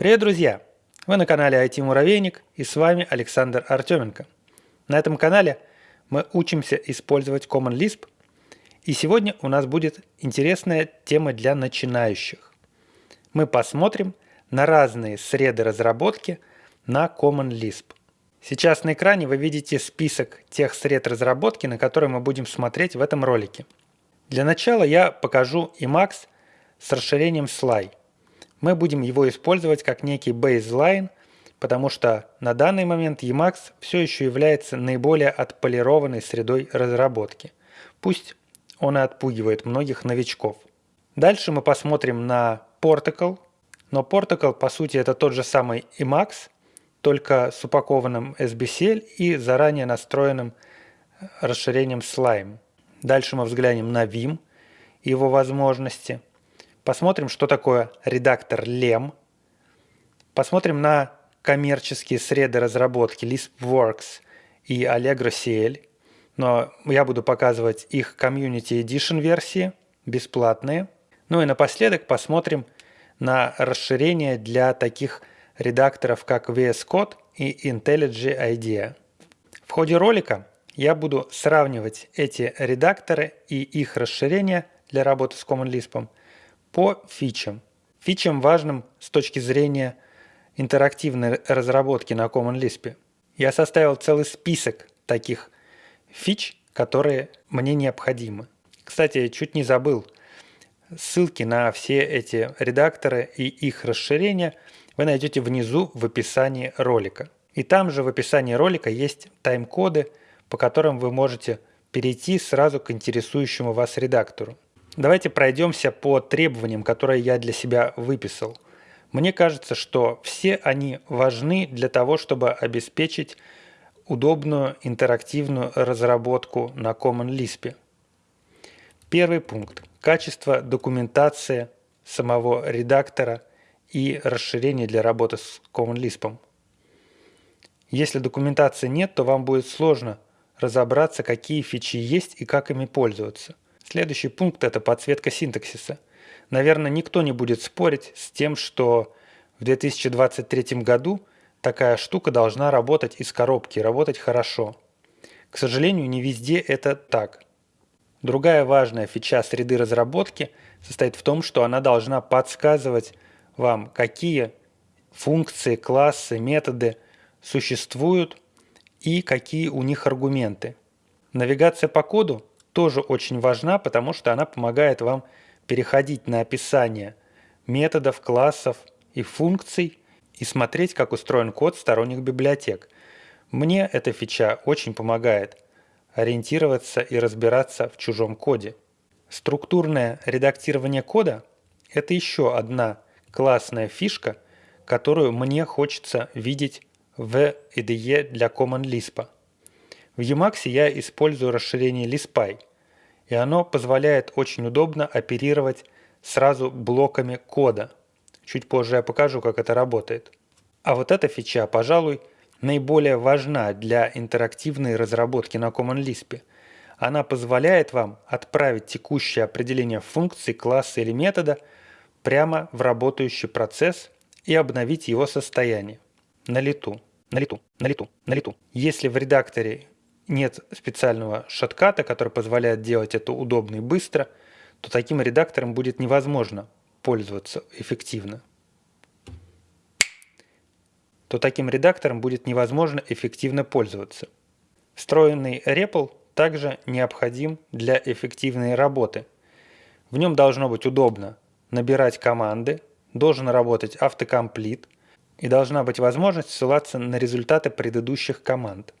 Привет, друзья! Вы на канале IT Муравейник и с вами Александр Артеменко. На этом канале мы учимся использовать Common Lisp и сегодня у нас будет интересная тема для начинающих. Мы посмотрим на разные среды разработки на Common Lisp. Сейчас на экране вы видите список тех сред разработки, на которые мы будем смотреть в этом ролике. Для начала я покажу Emacs с расширением Sly. Мы будем его использовать как некий baseline, потому что на данный момент Emacs все еще является наиболее отполированной средой разработки. Пусть он и отпугивает многих новичков. Дальше мы посмотрим на Portical, но Portical по сути это тот же самый Emacs, только с упакованным SBCL и заранее настроенным расширением Slime. Дальше мы взглянем на Vim и его возможности. Посмотрим, что такое редактор LEM. Посмотрим на коммерческие среды разработки LispWorks и Allegro CL но я буду показывать их Community Edition версии, бесплатные. Ну и напоследок посмотрим на расширение для таких редакторов, как VS Code и IntelliJ IDEA. В ходе ролика я буду сравнивать эти редакторы и их расширения для работы с Common Lisp по фичам. Фичам важным с точки зрения интерактивной разработки на Common Lisp. Я составил целый список таких фич, которые мне необходимы. Кстати, чуть не забыл. Ссылки на все эти редакторы и их расширения вы найдете внизу в описании ролика. И там же в описании ролика есть тайм-коды, по которым вы можете перейти сразу к интересующему вас редактору. Давайте пройдемся по требованиям, которые я для себя выписал. Мне кажется, что все они важны для того, чтобы обеспечить удобную интерактивную разработку на Common Lisp. Первый пункт. Качество документации самого редактора и расширение для работы с Common Lisp. Если документации нет, то вам будет сложно разобраться, какие фичи есть и как ими пользоваться. Следующий пункт – это подсветка синтаксиса. Наверное, никто не будет спорить с тем, что в 2023 году такая штука должна работать из коробки, работать хорошо. К сожалению, не везде это так. Другая важная фича среды разработки состоит в том, что она должна подсказывать вам, какие функции, классы, методы существуют и какие у них аргументы. Навигация по коду тоже очень важна, потому что она помогает вам переходить на описание методов, классов и функций и смотреть, как устроен код сторонних библиотек. Мне эта фича очень помогает ориентироваться и разбираться в чужом коде. Структурное редактирование кода – это еще одна классная фишка, которую мне хочется видеть в IDE для Common Lisp. В Emacs я использую расширение Lispy, и оно позволяет очень удобно оперировать сразу блоками кода – Чуть позже я покажу, как это работает. А вот эта фича, пожалуй, наиболее важна для интерактивной разработки на Common Lisp. Она позволяет вам отправить текущее определение функции, класса или метода прямо в работающий процесс и обновить его состояние. На лету, на лету, на лету, на лету. Если в редакторе нет специального шотката, который позволяет делать это удобно и быстро, то таким редактором будет невозможно пользоваться эффективно, то таким редактором будет невозможно эффективно пользоваться. Встроенный REPL также необходим для эффективной работы. В нем должно быть удобно набирать команды, должен работать автокомплит и должна быть возможность ссылаться на результаты предыдущих команд.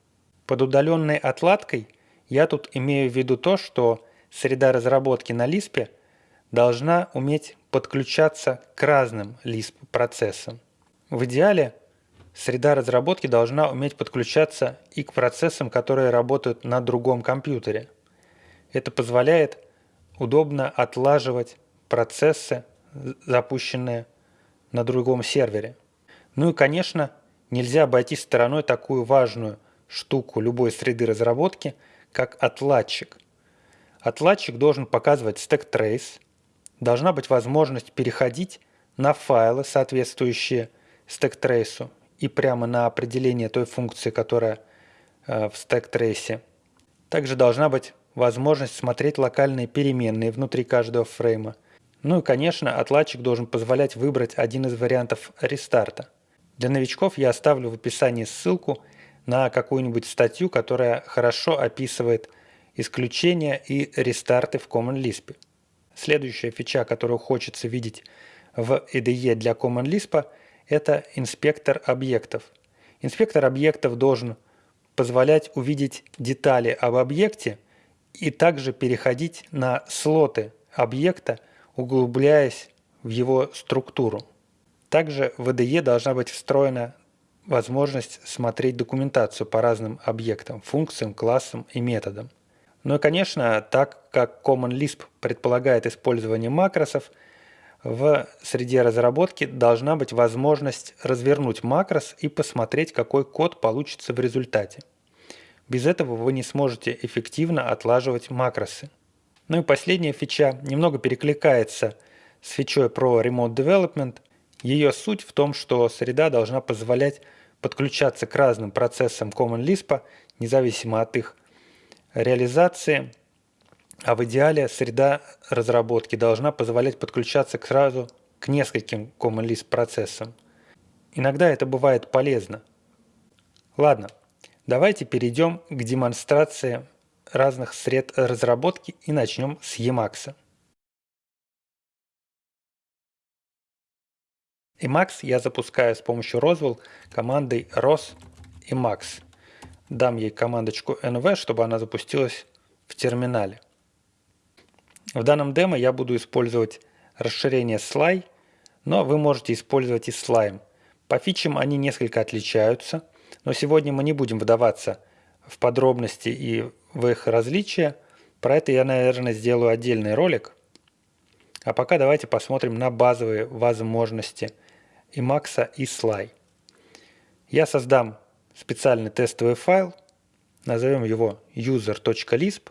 Под удаленной отладкой я тут имею в виду то, что среда разработки на Lisp должна уметь подключаться к разным Lisp процессам. В идеале среда разработки должна уметь подключаться и к процессам, которые работают на другом компьютере. Это позволяет удобно отлаживать процессы, запущенные на другом сервере. Ну и, конечно, нельзя обойти стороной такую важную штуку любой среды разработки, как отладчик. Отладчик должен показывать stack trace, должна быть возможность переходить на файлы, соответствующие stack trace у и прямо на определение той функции, которая э, в stack trace е. Также должна быть возможность смотреть локальные переменные внутри каждого фрейма. Ну и, конечно, отладчик должен позволять выбрать один из вариантов рестарта. Для новичков я оставлю в описании ссылку на какую-нибудь статью, которая хорошо описывает исключения и рестарты в Common Lisp. Следующая фича, которую хочется видеть в IDE для Common Lisp, это инспектор объектов. Инспектор объектов должен позволять увидеть детали об объекте и также переходить на слоты объекта, углубляясь в его структуру. Также в IDE должна быть встроена возможность смотреть документацию по разным объектам, функциям, классам и методам. Ну и, конечно, так как Common Lisp предполагает использование макросов, в среде разработки должна быть возможность развернуть макрос и посмотреть, какой код получится в результате. Без этого вы не сможете эффективно отлаживать макросы. Ну и последняя фича немного перекликается с фичой про Remote Development. Ее суть в том, что среда должна позволять подключаться к разным процессам Common Lisp, независимо от их реализации, а в идеале среда разработки должна позволять подключаться к сразу к нескольким Common Lisp процессам. Иногда это бывает полезно. Ладно, давайте перейдем к демонстрации разных сред разработки и начнем с Emacs. Emacs я запускаю с помощью Roswell командой ros emacs дам ей командочку nv, чтобы она запустилась в терминале. В данном демо я буду использовать расширение Sly, но вы можете использовать и Slime. По фичам они несколько отличаются, но сегодня мы не будем вдаваться в подробности и в их различия. Про это я, наверное, сделаю отдельный ролик. А пока давайте посмотрим на базовые возможности Emacs и Sly. Я создам специальный тестовый файл, назовем его user.lisp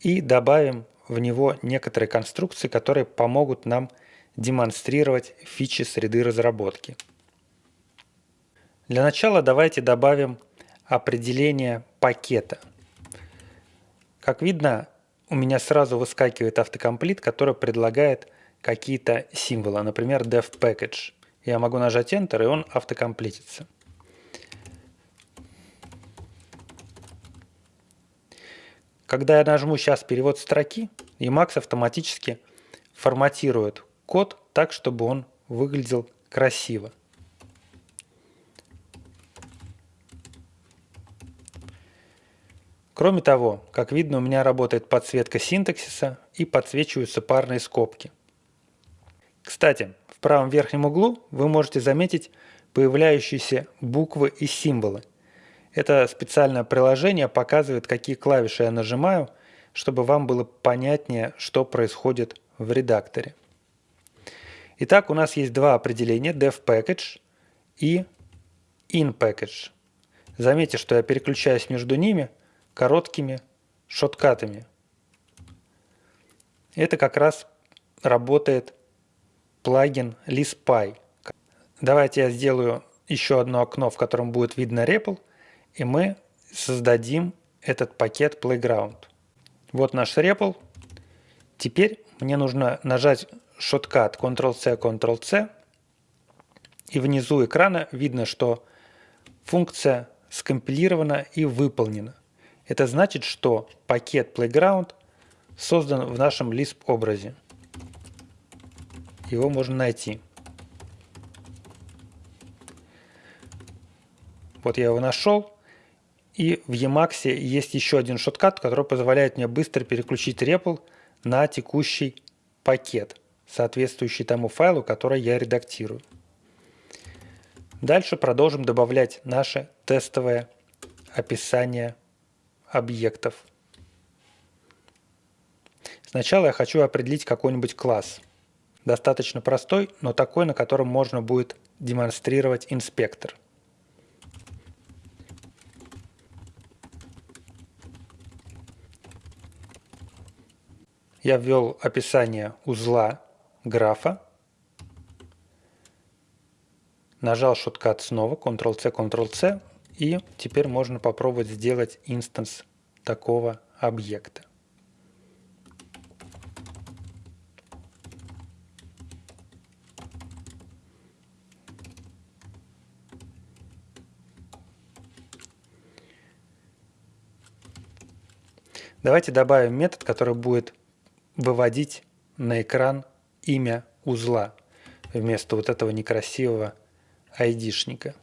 и добавим в него некоторые конструкции, которые помогут нам демонстрировать фичи среды разработки. Для начала давайте добавим определение пакета. Как видно, у меня сразу выскакивает автокомплит, который предлагает какие-то символы, например, dev package. Я могу нажать Enter, и он автокомплитится. Когда я нажму сейчас перевод строки, Emacs автоматически форматирует код так, чтобы он выглядел красиво. Кроме того, как видно, у меня работает подсветка синтаксиса и подсвечиваются парные скобки. Кстати, правом верхнем углу вы можете заметить появляющиеся буквы и символы – это специальное приложение показывает, какие клавиши я нажимаю, чтобы вам было понятнее, что происходит в редакторе. Итак, у нас есть два определения dev package и in package. Заметьте, что я переключаюсь между ними короткими шоткатами. Это как раз работает плагин ListPy. Давайте я сделаю еще одно окно, в котором будет видно REPL – и мы создадим этот пакет Playground. Вот наш REPL. Теперь мне нужно нажать шоткат Ctrl-C, Ctrl-C. И внизу экрана видно, что функция скомпилирована и выполнена. Это значит, что пакет Playground создан в нашем Lisp образе. Его можно найти. Вот я его нашел. И в Emacs есть еще один шоткат, который позволяет мне быстро переключить REPL на текущий пакет, соответствующий тому файлу, который я редактирую. Дальше продолжим добавлять наше тестовое описание объектов. Сначала я хочу определить какой-нибудь класс. Достаточно простой, но такой, на котором можно будет демонстрировать инспектор – я ввел описание узла графа. Нажал шоткат снова, Ctrl-C, Ctrl-C, и теперь можно попробовать сделать инстанс такого объекта. Давайте добавим метод, который будет выводить на экран имя узла вместо вот этого некрасивого айдишника.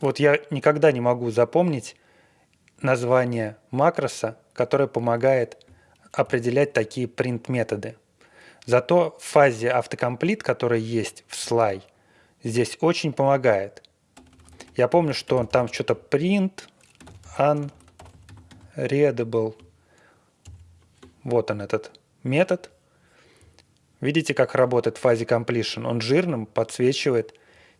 Вот я никогда не могу запомнить название макроса, которое помогает определять такие print-методы. Зато в фазе автокомплит, которая есть в slide, здесь очень помогает. Я помню, что там что-то print unreadable. Вот он этот метод. Видите, как работает в фазе completion? Он жирным подсвечивает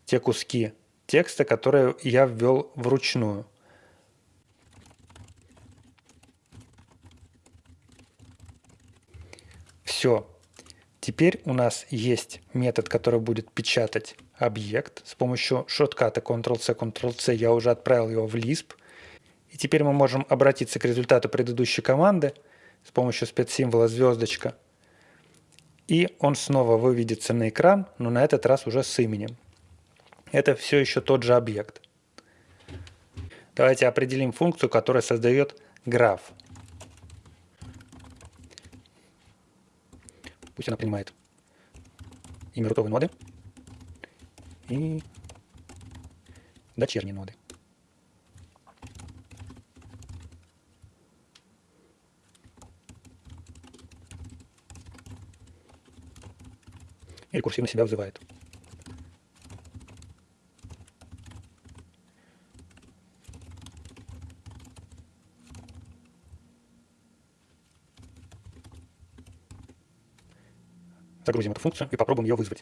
те куски текста, которые я ввел вручную. Все. Теперь у нас есть метод, который будет печатать объект. С помощью шотката Ctrl-C, Ctrl-C я уже отправил его в Lisp. И теперь мы можем обратиться к результату предыдущей команды с помощью спецсимвола звездочка. И он снова выведется на экран, но на этот раз уже с именем. Это все еще тот же объект. Давайте определим функцию, которая создает граф. Пусть она принимает имя рутовой ноды и дочерние ноды. И рекурсивно себя вызывает. Загрузим эту функцию и попробуем ее вызвать.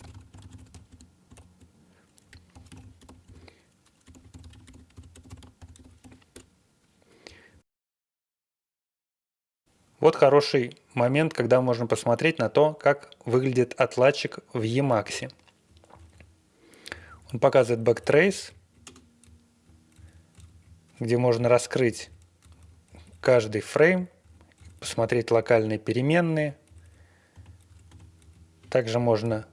Вот хороший момент, когда можно посмотреть на то, как выглядит отладчик в Emacs. Он показывает backtrace, где можно раскрыть каждый фрейм, посмотреть локальные переменные, также можно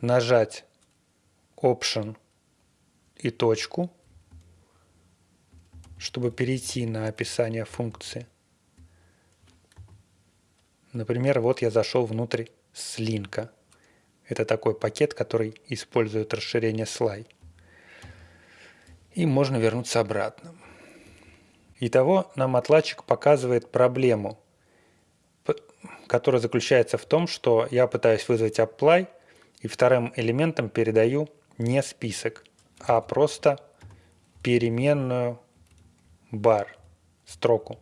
нажать Option и точку, чтобы перейти на описание функции. Например, вот я зашел внутрь слинка. Это такой пакет, который использует расширение слай. И можно вернуться обратно. Итого нам отладчик показывает проблему, который заключается в том, что я пытаюсь вызвать apply и вторым элементом передаю не список, а просто переменную бар, строку.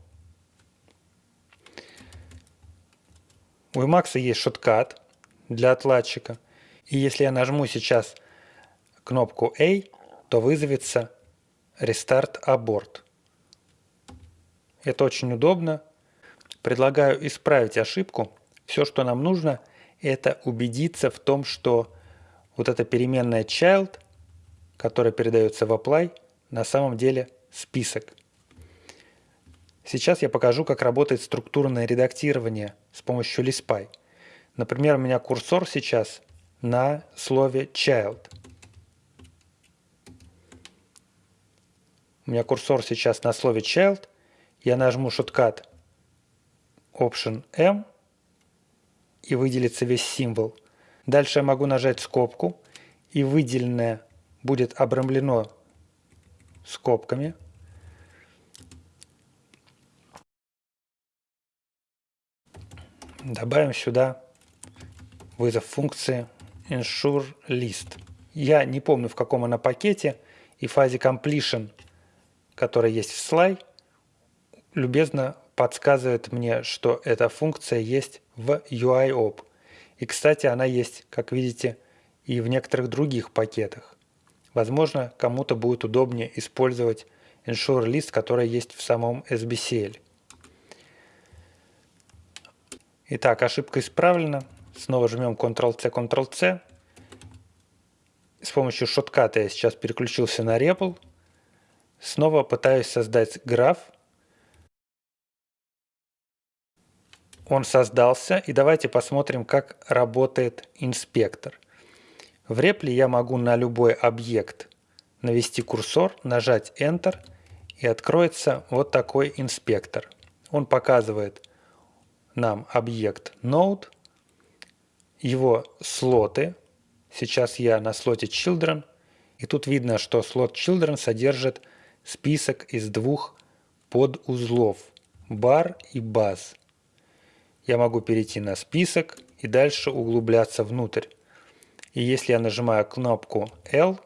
У Emacs есть шоткат для отладчика. И если я нажму сейчас кнопку A, то вызовется Restart Abort. Это очень удобно, Предлагаю исправить ошибку. Все, что нам нужно, это убедиться в том, что вот эта переменная child, которая передается в apply, на самом деле список. Сейчас я покажу, как работает структурное редактирование с помощью ListPy. Например, у меня курсор сейчас на слове child. У меня курсор сейчас на слове child. Я нажму шоткат Option M и выделится весь символ. Дальше я могу нажать скобку и выделенное будет обрамлено скобками. Добавим сюда вызов функции ensure list. Я не помню в каком она пакете и фазе completion, которая есть в slide, любезно подсказывает мне, что эта функция есть в UIOP. И, кстати, она есть, как видите, и в некоторых других пакетах. Возможно, кому-то будет удобнее использовать ensure list, который есть в самом SBCL. Итак, ошибка исправлена. Снова жмем Ctrl-C, Ctrl-C. С помощью шотката я сейчас переключился на REPL. Снова пытаюсь создать граф. Он создался, и давайте посмотрим, как работает инспектор. В репле я могу на любой объект навести курсор, нажать Enter, и откроется вот такой инспектор. Он показывает нам объект Node, его слоты. Сейчас я на слоте Children, и тут видно, что слот Children содержит список из двух подузлов – бар и баз. Я могу перейти на список и дальше углубляться внутрь. И если я нажимаю кнопку L,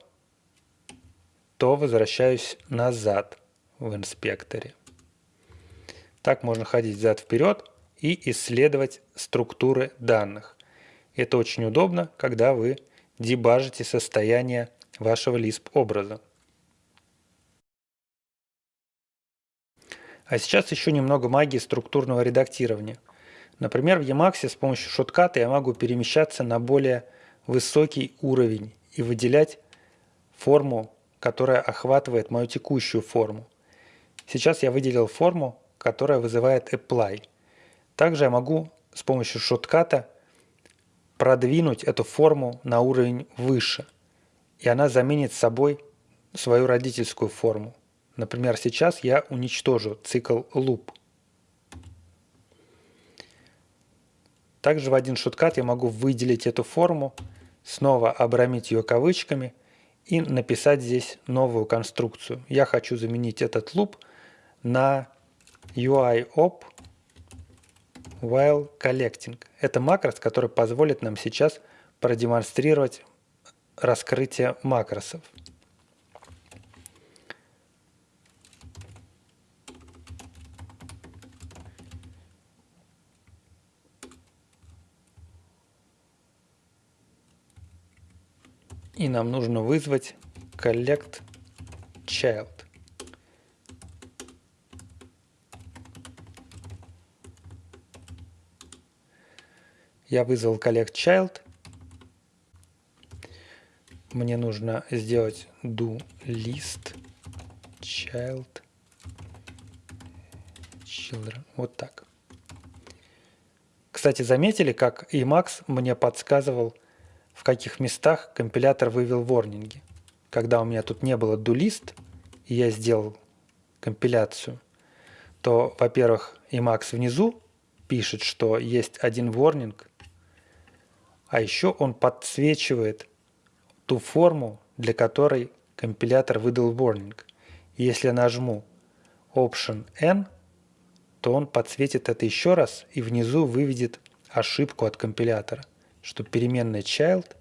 то возвращаюсь назад в инспекторе. Так можно ходить взад-вперед и исследовать структуры данных. Это очень удобно, когда вы дебажите состояние вашего Lisp образа. А сейчас еще немного магии структурного редактирования. Например, в Emacs с помощью шотката я могу перемещаться на более высокий уровень и выделять форму, которая охватывает мою текущую форму. Сейчас я выделил форму, которая вызывает apply. Также я могу с помощью шотката продвинуть эту форму на уровень выше, и она заменит собой свою родительскую форму. Например, сейчас я уничтожу цикл loop. Также в один шоткат я могу выделить эту форму, снова обрамить ее кавычками и написать здесь новую конструкцию. Я хочу заменить этот loop на UIOP while collecting. Это макрос, который позволит нам сейчас продемонстрировать раскрытие макросов. И нам нужно вызвать collect child. Я вызвал collect child. Мне нужно сделать do list child children. Вот так. Кстати, заметили, как Emacs мне подсказывал, каких местах компилятор вывел ворнинги. Когда у меня тут не было do-list, и я сделал компиляцию, то, во-первых, Emacs внизу пишет, что есть один ворнинг, а еще он подсвечивает ту форму, для которой компилятор выдал warning. Если я нажму Option N, то он подсветит это еще раз и внизу выведет ошибку от компилятора, что переменная child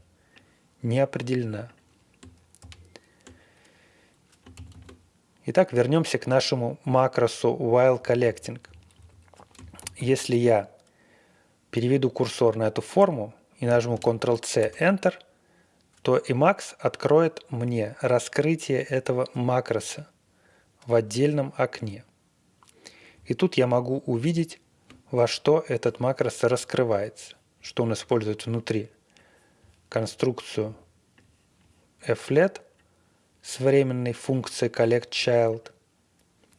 не определена. Итак, вернемся к нашему макросу while collecting. Если я переведу курсор на эту форму, и нажму Ctrl-C, Enter, то Emacs откроет мне раскрытие этого макроса в отдельном окне. И тут я могу увидеть, во что этот макрос раскрывается, что он использует внутри. Конструкцию flet с временной функцией collectChild,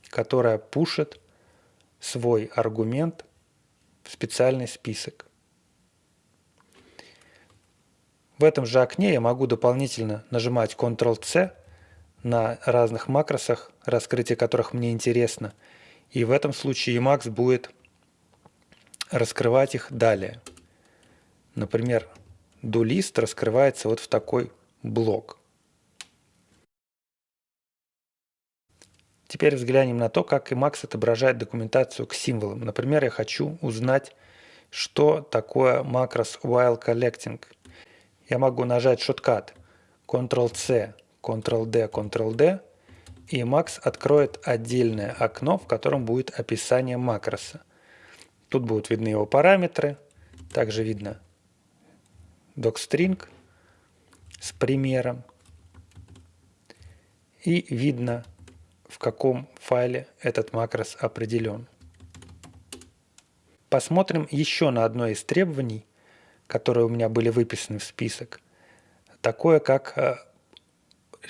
которая пушит свой аргумент в специальный список. В этом же окне я могу дополнительно нажимать Ctrl-C на разных макросах, раскрытие которых мне интересно. И в этом случае Emacs будет раскрывать их далее. Например, DoList раскрывается вот в такой блок. Теперь взглянем на то, как Emacs отображает документацию к символам. Например, я хочу узнать, что такое макрос while collecting – я могу нажать шоткат Ctrl-C, Ctrl-D, Ctrl-D, и Max откроет отдельное окно, в котором будет описание макроса. Тут будут видны его параметры, также видно docstring с примером. и видно, в каком файле этот макрос определен. Посмотрим еще на одно из требований, которые у меня были выписаны в список. Такое как э,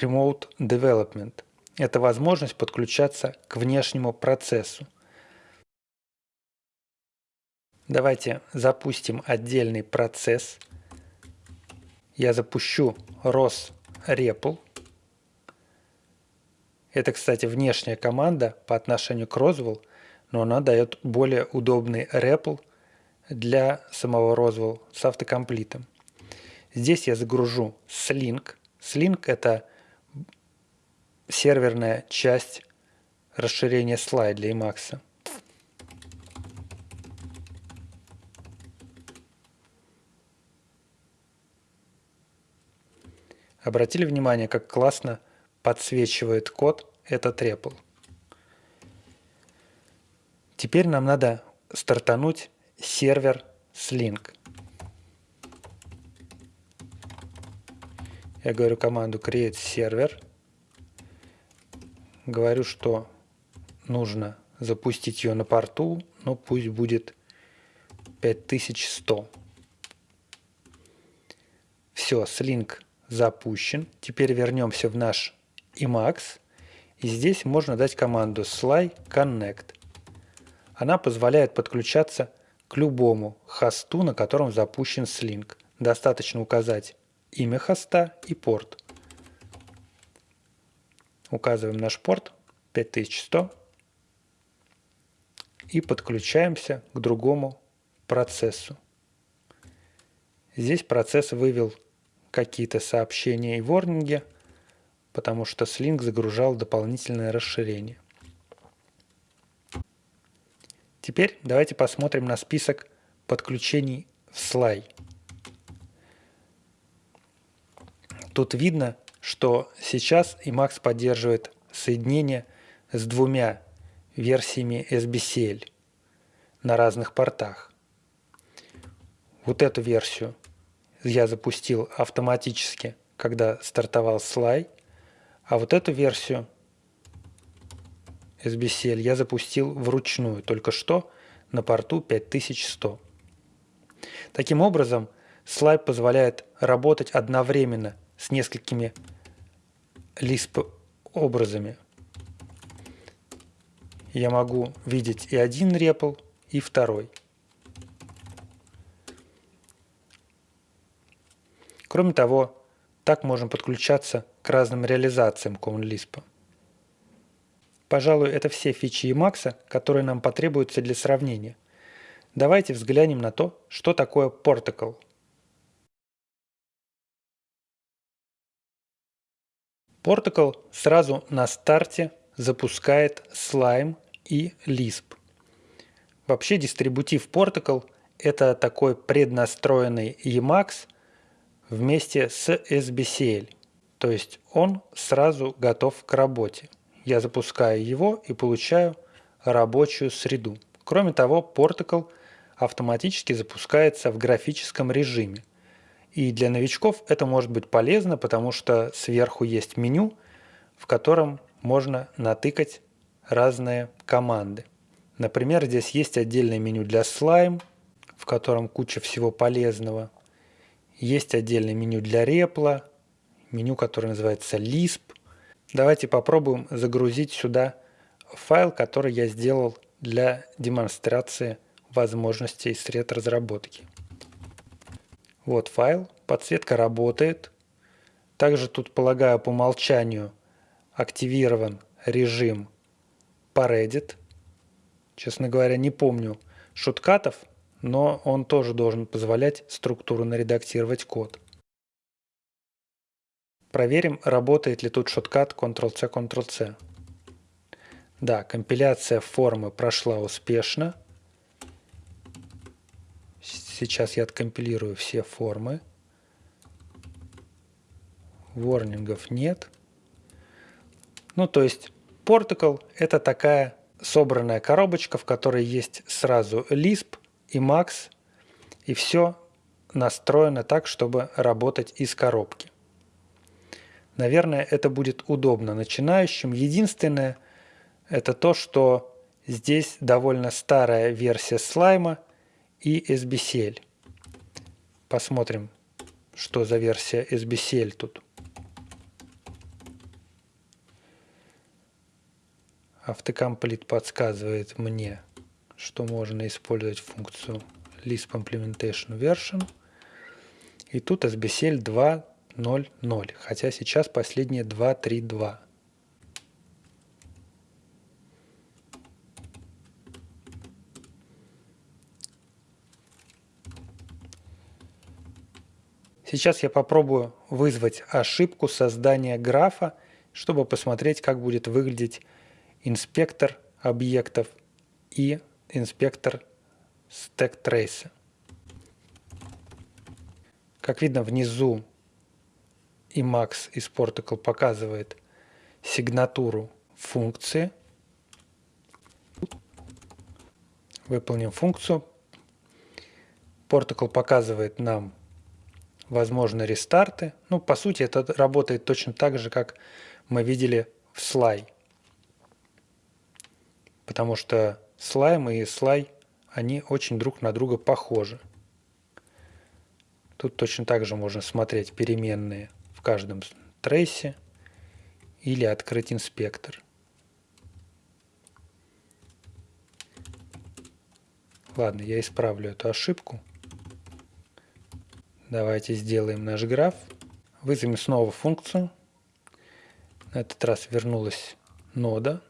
Remote Development. Это возможность подключаться к внешнему процессу. Давайте запустим отдельный процесс. Я запущу ROS REPL. Это, кстати, внешняя команда по отношению к Roswell, но она дает более удобный REPL для самого Roswell с автокомплитом. Здесь я загружу Slink. Slink – это серверная часть расширения слайд для Emacs. Обратили внимание, как классно подсвечивает код этот REPL. Теперь нам надо стартануть сервер Slink. Я говорю команду create server. Говорю, что нужно запустить ее на порту, но пусть будет 5100. Все, Slink запущен. Теперь вернемся в наш Emacs. И здесь можно дать команду sly connect. Она позволяет подключаться к любому хосту, на котором запущен Slink. Достаточно указать имя хоста и порт. Указываем наш порт 5100 и подключаемся к другому процессу. Здесь процесс вывел какие-то сообщения и ворнинги, потому что Slink загружал дополнительное расширение. Теперь давайте посмотрим на список подключений в Sly. Тут видно, что сейчас Emacs поддерживает соединение с двумя версиями SBCL на разных портах. Вот эту версию я запустил автоматически, когда стартовал слай, а вот эту версию SBCL я запустил вручную только что на порту 5100. Таким образом, слайд позволяет работать одновременно с несколькими Lisp образами. Я могу видеть и один REPL, и второй. Кроме того, так можем подключаться к разным реализациям CommonLisp. Пожалуй, это все фичи Emacs, которые нам потребуются для сравнения. Давайте взглянем на то, что такое Portical. Portical сразу на старте запускает Slime и Lisp. Вообще дистрибутив Portical – это такой преднастроенный Emacs – вместе с SBCL. То есть он сразу готов к работе. Я запускаю его и получаю рабочую среду. Кроме того, Portical автоматически запускается в графическом режиме. И для новичков это может быть полезно, потому что сверху есть меню, в котором можно натыкать разные команды. Например, здесь есть отдельное меню для Slime, в котором куча всего полезного. Есть отдельное меню для репла, меню, которое называется Lisp. Давайте попробуем загрузить сюда файл, который я сделал для демонстрации возможностей сред разработки. Вот файл, подсветка работает. Также тут, полагаю, по умолчанию активирован режим Paredit. Честно говоря, не помню шуткатов, но он тоже должен позволять структурно редактировать код. Проверим, работает ли тут шоткат Ctrl-C, Ctrl-C. Да, компиляция формы прошла успешно. Сейчас я откомпилирую все формы. Ворнингов нет. Ну, то есть, Portical – это такая собранная коробочка, в которой есть сразу Lisp, и Max, и все настроено так, чтобы работать из коробки. Наверное, это будет удобно начинающим. Единственное, это то, что здесь довольно старая версия слайма и SBCL. Посмотрим, что за версия SBCL тут. Автокомплит подсказывает мне, что можно использовать функцию Lisp Implementation Version. И тут SBCL 2.0.0, хотя сейчас последнее 2.3.2. Сейчас я попробую вызвать ошибку создания графа, чтобы посмотреть, как будет выглядеть инспектор объектов и инспектор stack trace. Как видно, внизу Emacs из Portical показывает сигнатуру функции. Выполним функцию. Portical показывает нам возможны рестарты. Ну, по сути, это работает точно так же, как мы видели в слай. Потому что слайм и слай, они очень друг на друга похожи. Тут точно так же можно смотреть переменные в каждом трейсе или открыть инспектор. Ладно, я исправлю эту ошибку. Давайте сделаем наш граф. Вызовем снова функцию. На этот раз вернулась нода.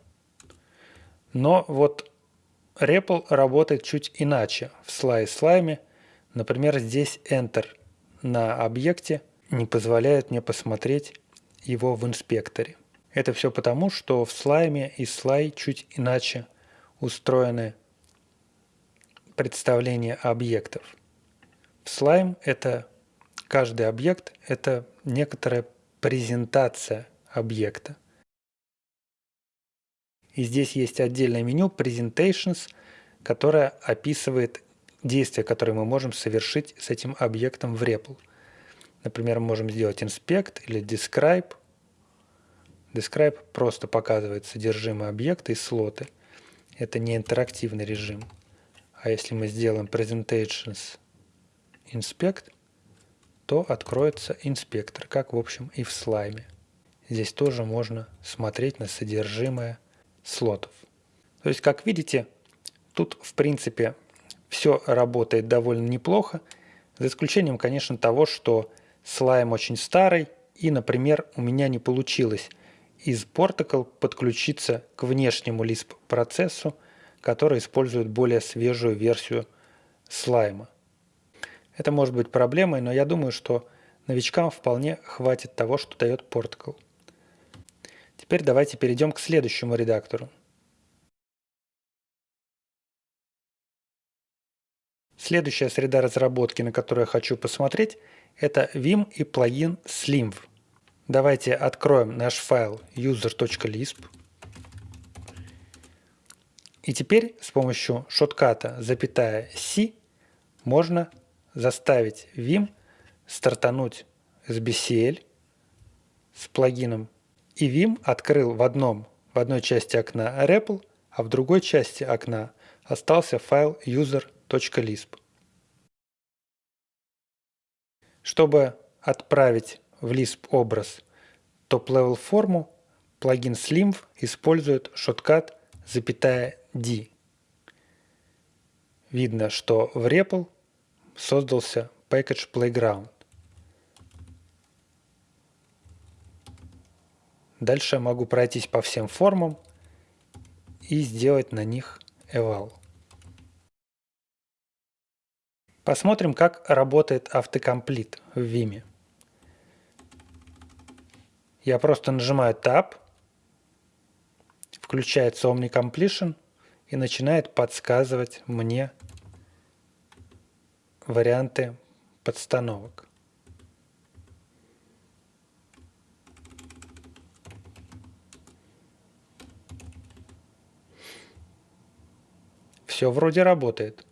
Но вот REPL работает чуть иначе в слай слайме. Например, здесь Enter на объекте не позволяет мне посмотреть его в инспекторе. Это все потому, что в слайме и слай чуть иначе устроены представления объектов. Слайм – это каждый объект – это некоторая презентация объекта. И здесь есть отдельное меню Presentations, которое описывает действия, которые мы можем совершить с этим объектом в REPL. Например, мы можем сделать Inspect или Describe. Describe просто показывает содержимое объекта и слоты. Это не интерактивный режим. А если мы сделаем Presentations инспект, то откроется инспектор, как в общем и в слайме. Здесь тоже можно смотреть на содержимое слотов. То есть, как видите, тут в принципе все работает довольно неплохо, за исключением, конечно, того, что слайм очень старый, и, например, у меня не получилось из Portical подключиться к внешнему Lisp процессу, который использует более свежую версию слайма. Это может быть проблемой, но я думаю, что новичкам вполне хватит того, что дает Portical. Теперь давайте перейдем к следующему редактору. Следующая среда разработки, на которую я хочу посмотреть, это Vim и плагин Slimv. Давайте откроем наш файл user.lisp. И теперь с помощью шотката запятая C можно заставить Vim стартануть с BCL с плагином. И Vim открыл в, одном, в одной части окна REPL, а в другой части окна остался файл user.lisp. Чтобы отправить в Lisp образ топ-level форму, плагин Slimv использует шоткат запятая D. Видно, что в REPL создался Package Playground. Дальше я могу пройтись по всем формам и сделать на них eval. Посмотрим, как работает автокомплит в Vim. Я просто нажимаю Tab, включается OmniCompletion и начинает подсказывать мне варианты подстановок. Все вроде работает.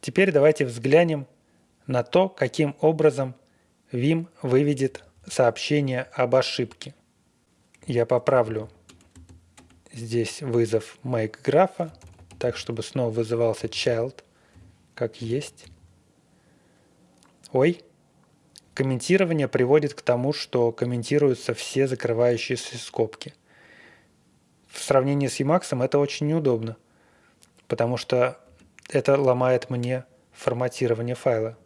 Теперь давайте взглянем на то, каким образом Vim выведет сообщение об ошибке. Я поправлю здесь вызов make графа, так чтобы снова вызывался child, как есть. Ой, комментирование приводит к тому, что комментируются все закрывающиеся скобки. В сравнении с Emacs это очень неудобно, потому что это ломает мне форматирование файла.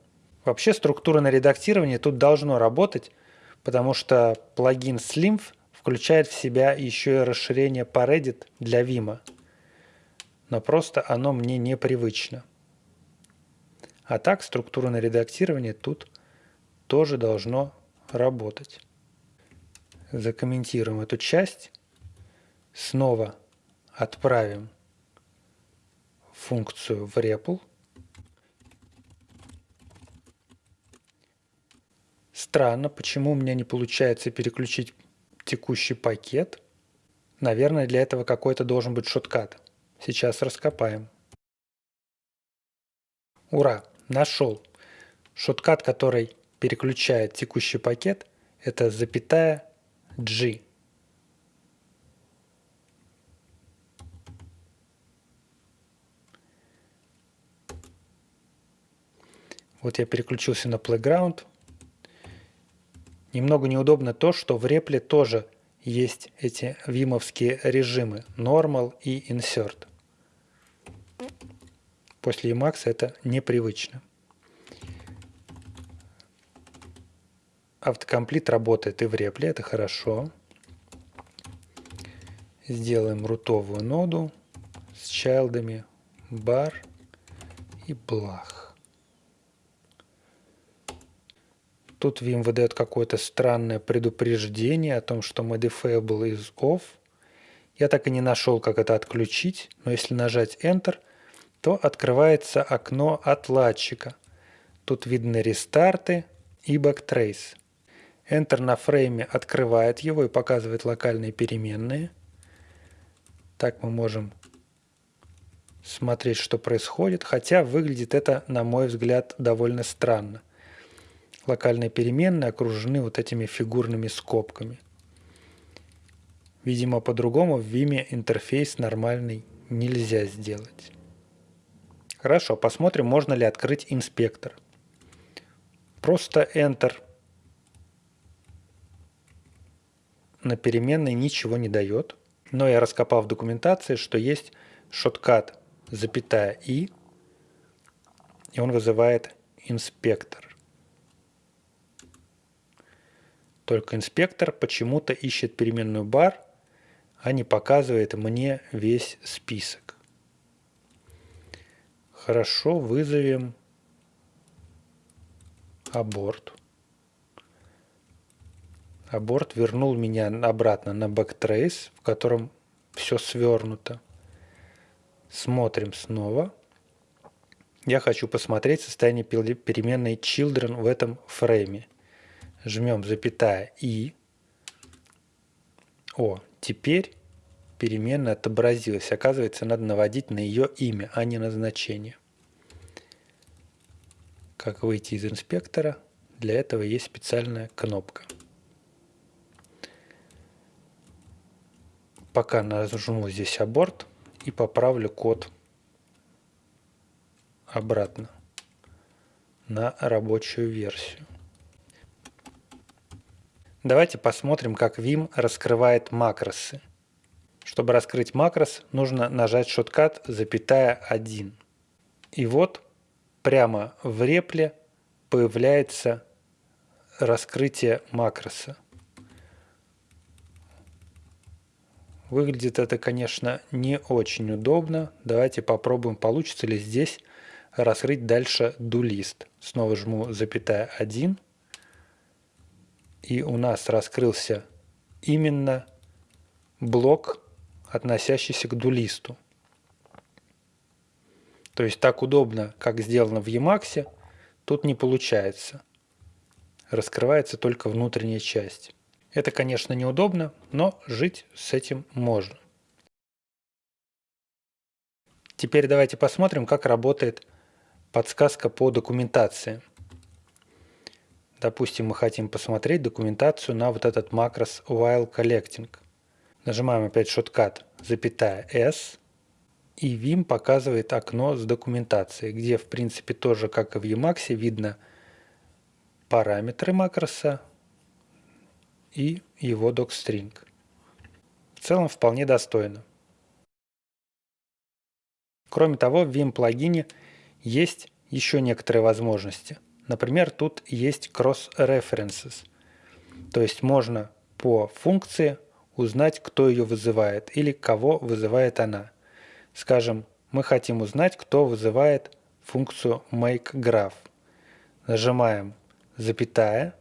Вообще структура на редактирование тут должно работать, потому что плагин Slimf включает в себя еще и расширение Paredit для Vim. Но просто оно мне непривычно. А так структура на редактирование тут тоже должно работать. Закомментируем эту часть. Снова отправим функцию в REPL. Странно, почему у меня не получается переключить текущий пакет. Наверное, для этого какой-то должен быть шоткат. Сейчас раскопаем. Ура! Нашел. Шоткат, который переключает текущий пакет, это запятая G. Вот я переключился на Playground. Немного неудобно то, что в репле тоже есть эти вимовские режимы Normal и Insert. После Emacs это непривычно. Автокомплит работает и в репле, это хорошо. Сделаем рутовую ноду с чайлдами бар и блах. Тут Vim выдает какое-то странное предупреждение о том, что modifiable is off. Я так и не нашел, как это отключить, но если нажать Enter, то открывается окно отладчика. Тут видны рестарты и backtrace. Enter на фрейме открывает его и показывает локальные переменные. Так мы можем смотреть, что происходит, хотя выглядит это, на мой взгляд, довольно странно локальные переменные окружены вот этими фигурными скобками. Видимо, по-другому в Vim интерфейс нормальный нельзя сделать. Хорошо, посмотрим, можно ли открыть инспектор. Просто Enter на переменной ничего не дает. Но я раскопал в документации, что есть шоткат запятая и, и он вызывает инспектор. Только инспектор почему-то ищет переменную бар, а не показывает мне весь список. Хорошо, вызовем аборт. Аборт вернул меня обратно на backtrace, в котором все свернуто. Смотрим снова. Я хочу посмотреть состояние переменной children в этом фрейме жмем запятая и. О, теперь переменная отобразилась. Оказывается, надо наводить на ее имя, а не на значение. Как выйти из инспектора? Для этого есть специальная кнопка. Пока нажму здесь аборт и поправлю код обратно на рабочую версию. Давайте посмотрим, как Vim раскрывает макросы. Чтобы раскрыть макрос, нужно нажать шоткат запятая 1. И вот прямо в репле появляется раскрытие макроса. Выглядит это, конечно, не очень удобно. Давайте попробуем, получится ли здесь раскрыть дальше дулист. Снова жму запятая 1 и у нас раскрылся именно блок, относящийся к дулисту. То есть так удобно, как сделано в Emacs, тут не получается. Раскрывается только внутренняя часть. Это, конечно, неудобно, но жить с этим можно. Теперь давайте посмотрим, как работает подсказка по документации. Допустим, мы хотим посмотреть документацию на вот этот макрос while collecting. Нажимаем опять шоткат, запятая S, и Vim показывает окно с документацией, где в принципе тоже, как и в Emacs, видно параметры макроса и его docstring. В целом вполне достойно. Кроме того, в Vim плагине есть еще некоторые возможности. Например, тут есть cross-references, то есть можно по функции узнать, кто ее вызывает или кого вызывает она. Скажем, мы хотим узнать, кто вызывает функцию makeGraph. Нажимаем запятая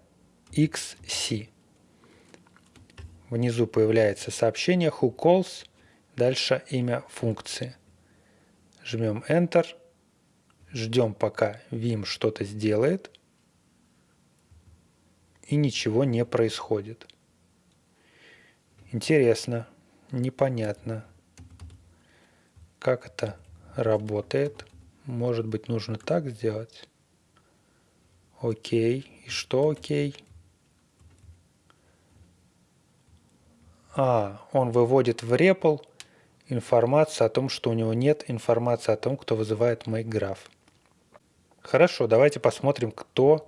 xc. Внизу появляется сообщение who calls, дальше имя функции. Жмем Enter, ждем пока Vim что-то сделает, и ничего не происходит. Интересно, непонятно, как это работает. Может быть, нужно так сделать? Окей. И что окей? А, он выводит в REPL информацию о том, что у него нет информации о том, кто вызывает MakeGraph. Хорошо, давайте посмотрим, кто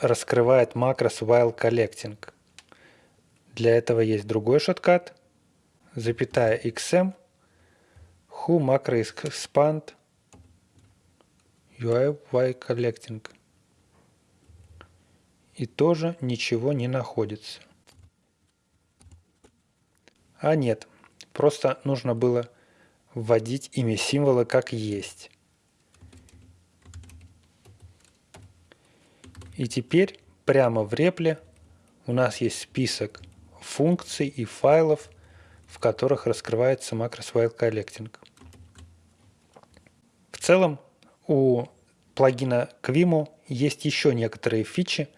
раскрывает макрос while collecting. Для этого есть другой шоткат, запятая xm, who macro expand UI while collecting. И тоже ничего не находится. А нет, просто нужно было вводить имя символа как есть. И теперь прямо в репле у нас есть список функций и файлов, в которых раскрывается макрос File Collecting. В целом у плагина Quimo есть еще некоторые фичи,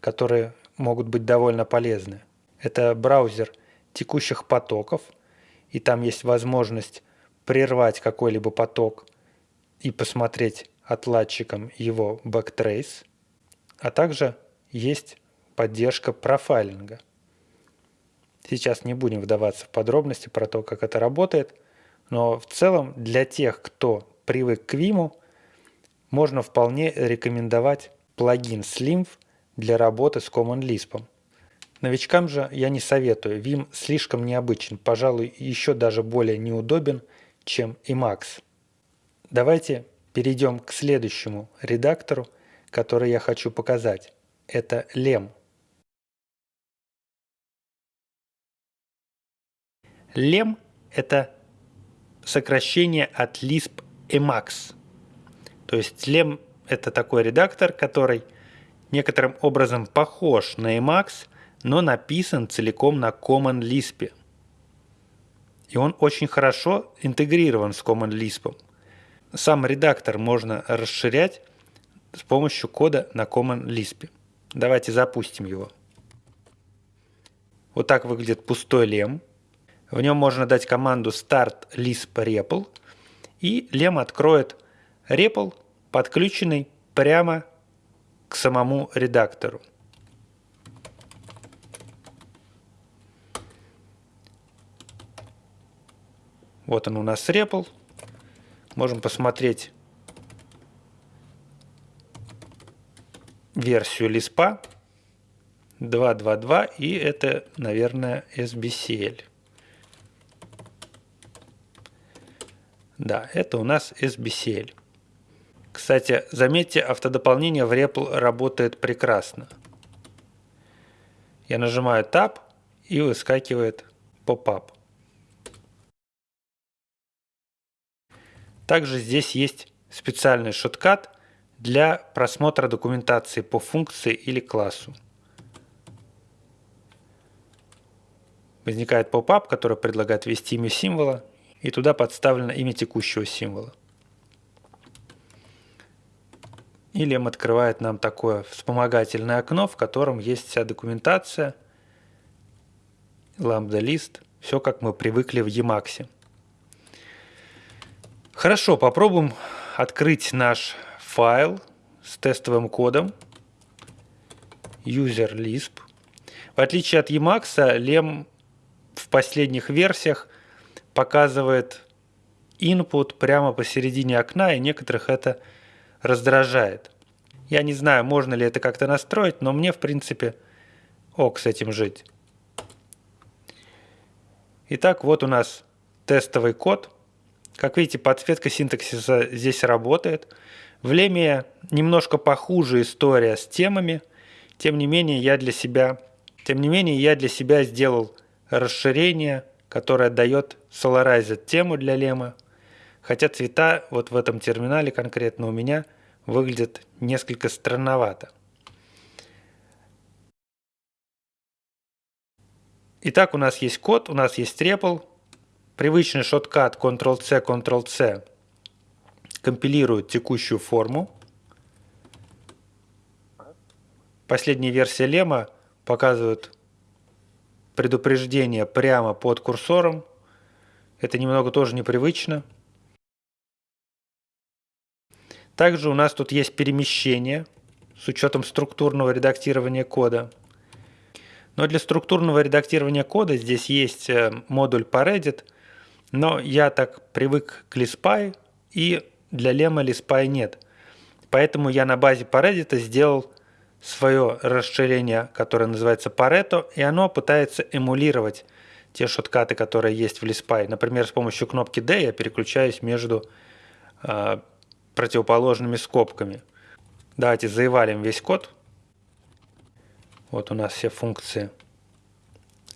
которые могут быть довольно полезны. Это браузер текущих потоков, и там есть возможность прервать какой-либо поток и посмотреть отладчиком его backtrace, а также есть поддержка профайлинга. Сейчас не будем вдаваться в подробности про то, как это работает, но в целом для тех, кто привык к Vim, можно вполне рекомендовать плагин Slimf для работы с Common Lisp. Новичкам же я не советую, Vim слишком необычен, пожалуй, еще даже более неудобен, чем Emacs. Давайте перейдем к следующему редактору, который я хочу показать. Это Lem. Lem – это сокращение от Lisp Emacs. То есть Lem – это такой редактор, который некоторым образом похож на Emacs, но написан целиком на Common Lisp. И он очень хорошо интегрирован с Common Lisp. Сам редактор можно расширять с помощью кода на Common Lisp. Давайте запустим его. Вот так выглядит пустой лем. В нем можно дать команду start lisp REPL, и лем откроет REPL, подключенный прямо к самому редактору. Вот он у нас REPL. Можем посмотреть версию лиспа 2.2.2 и это, наверное, SBCL. Да, это у нас SBCL. Кстати, заметьте, автодополнение в REPL работает прекрасно. Я нажимаю Tab и выскакивает поп-ап. Также здесь есть специальный шоткат для просмотра документации по функции или классу. Возникает поп-ап, который предлагает ввести имя символа и туда подставлено имя текущего символа. Или он открывает нам такое вспомогательное окно, в котором есть вся документация, ламбда-лист, все как мы привыкли в Emacs. Хорошо, попробуем открыть наш файл с тестовым кодом user Lisp. В отличие от Emacs, Lem в последних версиях показывает input прямо посередине окна, и некоторых это раздражает. Я не знаю, можно ли это как-то настроить, но мне, в принципе, ок с этим жить. Итак, вот у нас тестовый код. Как видите, подсветка синтаксиса здесь работает. В Леме немножко похуже история с темами. Тем не менее, я для себя, тем не менее, я для себя сделал расширение, которое дает Solarized тему для лема. Хотя цвета вот в этом терминале конкретно у меня выглядят несколько странновато. Итак, у нас есть код, у нас есть REPL. Привычный шоткат Ctrl-C, Ctrl-C компилирует текущую форму. Последняя версия лема показывает предупреждение прямо под курсором. Это немного тоже непривычно. Также у нас тут есть перемещение с учетом структурного редактирования кода. Но для структурного редактирования кода здесь есть э, модуль Paredit, но я так привык к Lispy, и для лема Lispy нет. Поэтому я на базе Paredit сделал свое расширение, которое называется Pareto, и оно пытается эмулировать те шоткаты, которые есть в Lispy. Например, с помощью кнопки D я переключаюсь между э, противоположными скобками. Давайте заевалим весь код. Вот у нас все функции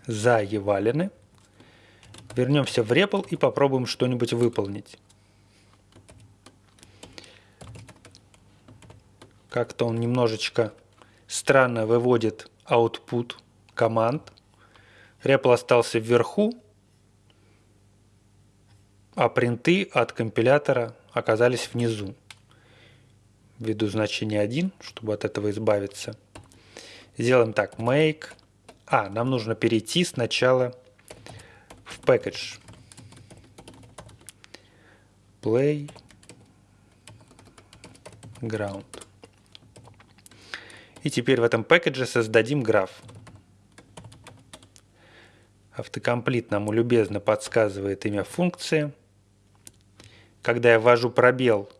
заевалены. Вернемся в REPL и попробуем что-нибудь выполнить. Как-то он немножечко странно выводит output команд. REPL остался вверху, а принты от компилятора оказались внизу. Введу значение 1, чтобы от этого избавиться. Сделаем так, make. А, нам нужно перейти сначала в package. Play ground. И теперь в этом пакетже создадим граф. Автокомплит нам любезно подсказывает имя функции. Когда я ввожу пробел,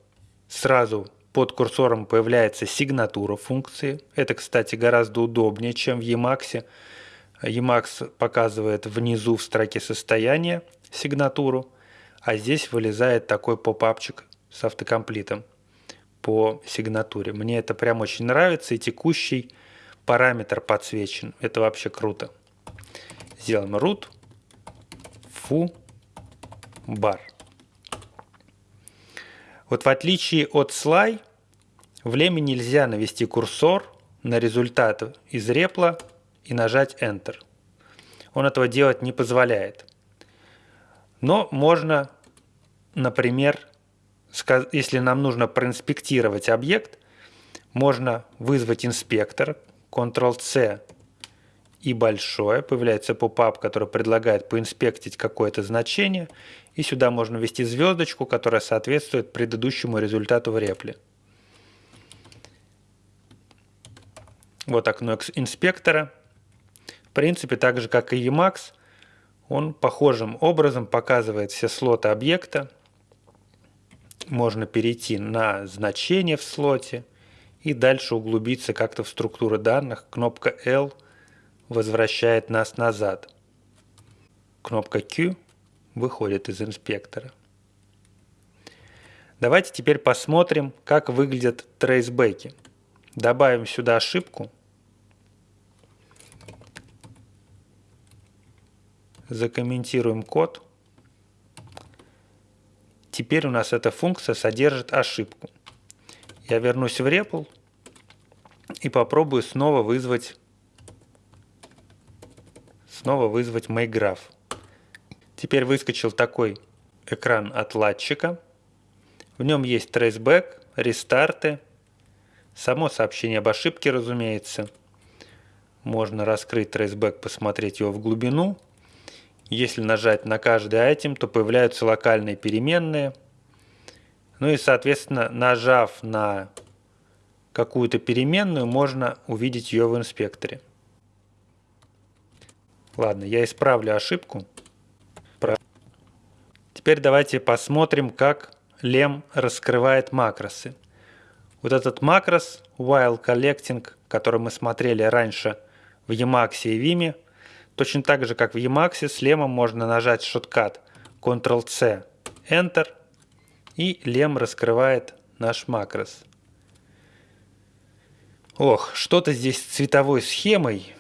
сразу под курсором появляется сигнатура функции. Это, кстати, гораздо удобнее, чем в Emacs. Emacs показывает внизу в строке состояния сигнатуру, а здесь вылезает такой попапчик с автокомплитом по сигнатуре. Мне это прям очень нравится, и текущий параметр подсвечен. Это вообще круто. Сделаем root foo bar. Вот в отличие от slide, в леме нельзя навести курсор на результат из репла и нажать Enter. Он этого делать не позволяет. Но можно, например, если нам нужно проинспектировать объект, можно вызвать инспектор, Ctrl-C и большое, появляется попап, который предлагает поинспектить какое-то значение, и сюда можно ввести звездочку, которая соответствует предыдущему результату в репле. Вот окно инспектора. В принципе, так же как и Emacs, он похожим образом показывает все слоты объекта, можно перейти на значение в слоте и дальше углубиться как-то в структуру данных. Кнопка L возвращает нас назад. Кнопка Q выходит из инспектора. Давайте теперь посмотрим, как выглядят трейсбеки. Добавим сюда ошибку. Закомментируем код. Теперь у нас эта функция содержит ошибку. Я вернусь в REPL и попробую снова вызвать снова вызвать MyGraph. Теперь выскочил такой экран отладчика. В нем есть traceback, рестарты, само сообщение об ошибке, разумеется. Можно раскрыть traceback, посмотреть его в глубину – если нажать на каждый айтем, то появляются локальные переменные. Ну и, соответственно, нажав на какую-то переменную, можно увидеть ее в инспекторе. Ладно, я исправлю ошибку. Теперь давайте посмотрим, как lem раскрывает макросы. Вот этот макрос while collecting, который мы смотрели раньше в Emacs и Vim, точно так же, как в Emacs, с лемом можно нажать шоткат Ctrl-C, Enter, и лем раскрывает наш макрос. Ох, что-то здесь с цветовой схемой.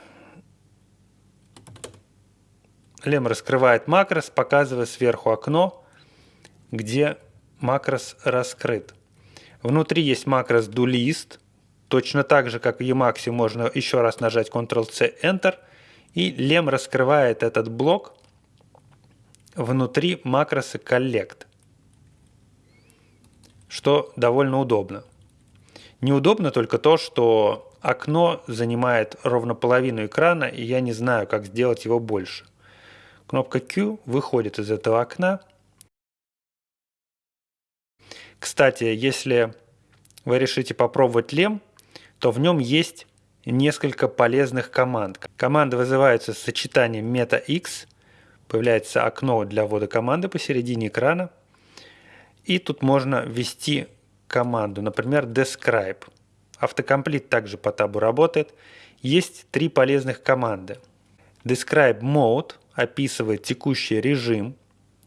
Лем раскрывает макрос, показывая сверху окно, где макрос раскрыт. Внутри есть макрос doList. Точно так же, как в Emacs, можно еще раз нажать Ctrl-C, Enter. И лем раскрывает этот блок внутри макроса Collect. Что довольно удобно. Неудобно только то, что окно занимает ровно половину экрана, и я не знаю, как сделать его больше. Кнопка Q выходит из этого окна. Кстати, если вы решите попробовать лем, то в нем есть несколько полезных команд. Команды вызываются сочетанием meta-x, появляется окно для ввода команды посередине экрана, и тут можно ввести команду, например, describe. Автокомплит также по табу работает. Есть три полезных команды. Describe mode описывает текущий режим.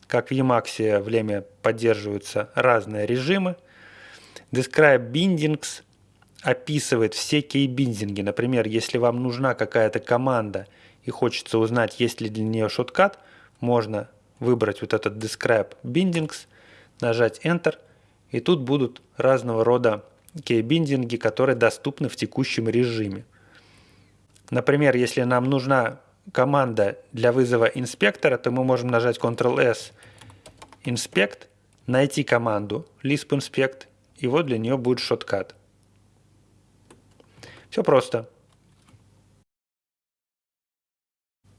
Как в Emacs в Leme поддерживаются разные режимы. Describe bindings описывает все кейбиндинги. Например, если вам нужна какая-то команда и хочется узнать, есть ли для нее шоткат, можно выбрать вот этот describe bindings, нажать Enter – и тут будут разного рода кейбиндинги, которые доступны в текущем режиме. Например, если нам нужна команда для вызова инспектора, то мы можем нажать Ctrl-S Inspect, найти команду Lisp Inspect, и вот для нее будет шоткат. Все просто.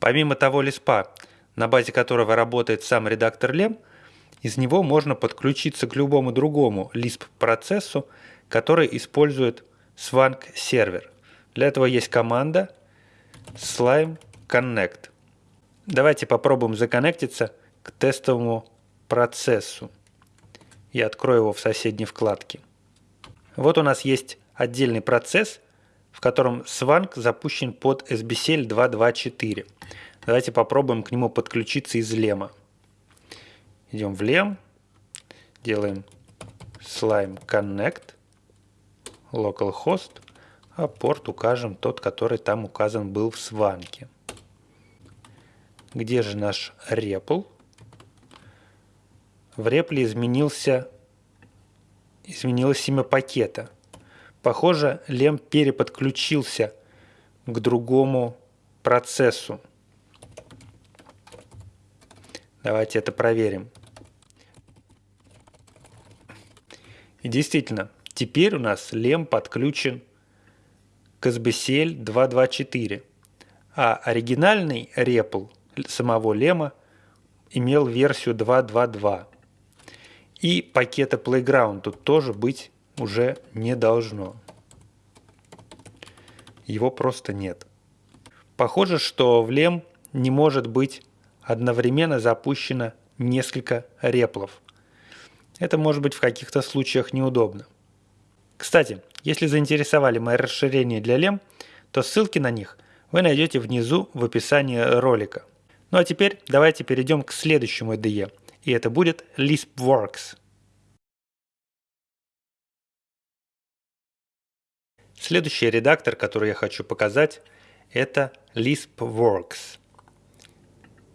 Помимо того лиспа, на базе которого работает сам редактор LEM, из него можно подключиться к любому другому Lisp-процессу, который использует Swank сервер. Для этого есть команда slime connect. Давайте попробуем законнектиться к тестовому процессу. Я открою его в соседней вкладке. Вот у нас есть отдельный процесс, в котором Swank запущен под SBCL 224. Давайте попробуем к нему подключиться из лема. Идем в лем, делаем slime connect, localhost, а порт укажем тот, который там указан был в сванке. Где же наш REPL? В REPL изменился, изменилось имя пакета. Похоже, лем переподключился к другому процессу. Давайте это проверим. И действительно, теперь у нас лем подключен к SBCL 224, а оригинальный REPL самого лема имел версию 2.2.2. И пакета Playground тут тоже быть уже не должно. Его просто нет. Похоже, что в лем не может быть одновременно запущено несколько реплов. Это может быть в каких-то случаях неудобно. Кстати, если заинтересовали мои расширения для лем, то ссылки на них вы найдете внизу в описании ролика. Ну а теперь давайте перейдем к следующему IDE, и это будет LispWorks. Следующий редактор, который я хочу показать, это LispWorks.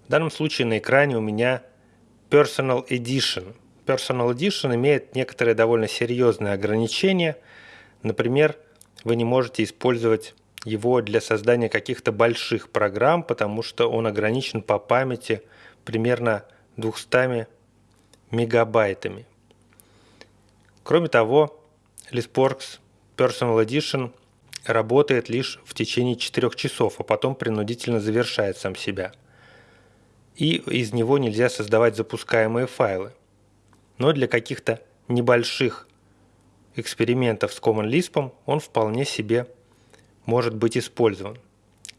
В данном случае на экране у меня Personal Edition. Personal Edition имеет некоторые довольно серьезные ограничения. Например, вы не можете использовать его для создания каких-то больших программ, потому что он ограничен по памяти примерно 200 мегабайтами. Кроме того, LispWorks Personal Edition работает лишь в течение 4 часов, а потом принудительно завершает сам себя – и из него нельзя создавать запускаемые файлы. Но для каких-то небольших экспериментов с Common Lisp он вполне себе может быть использован.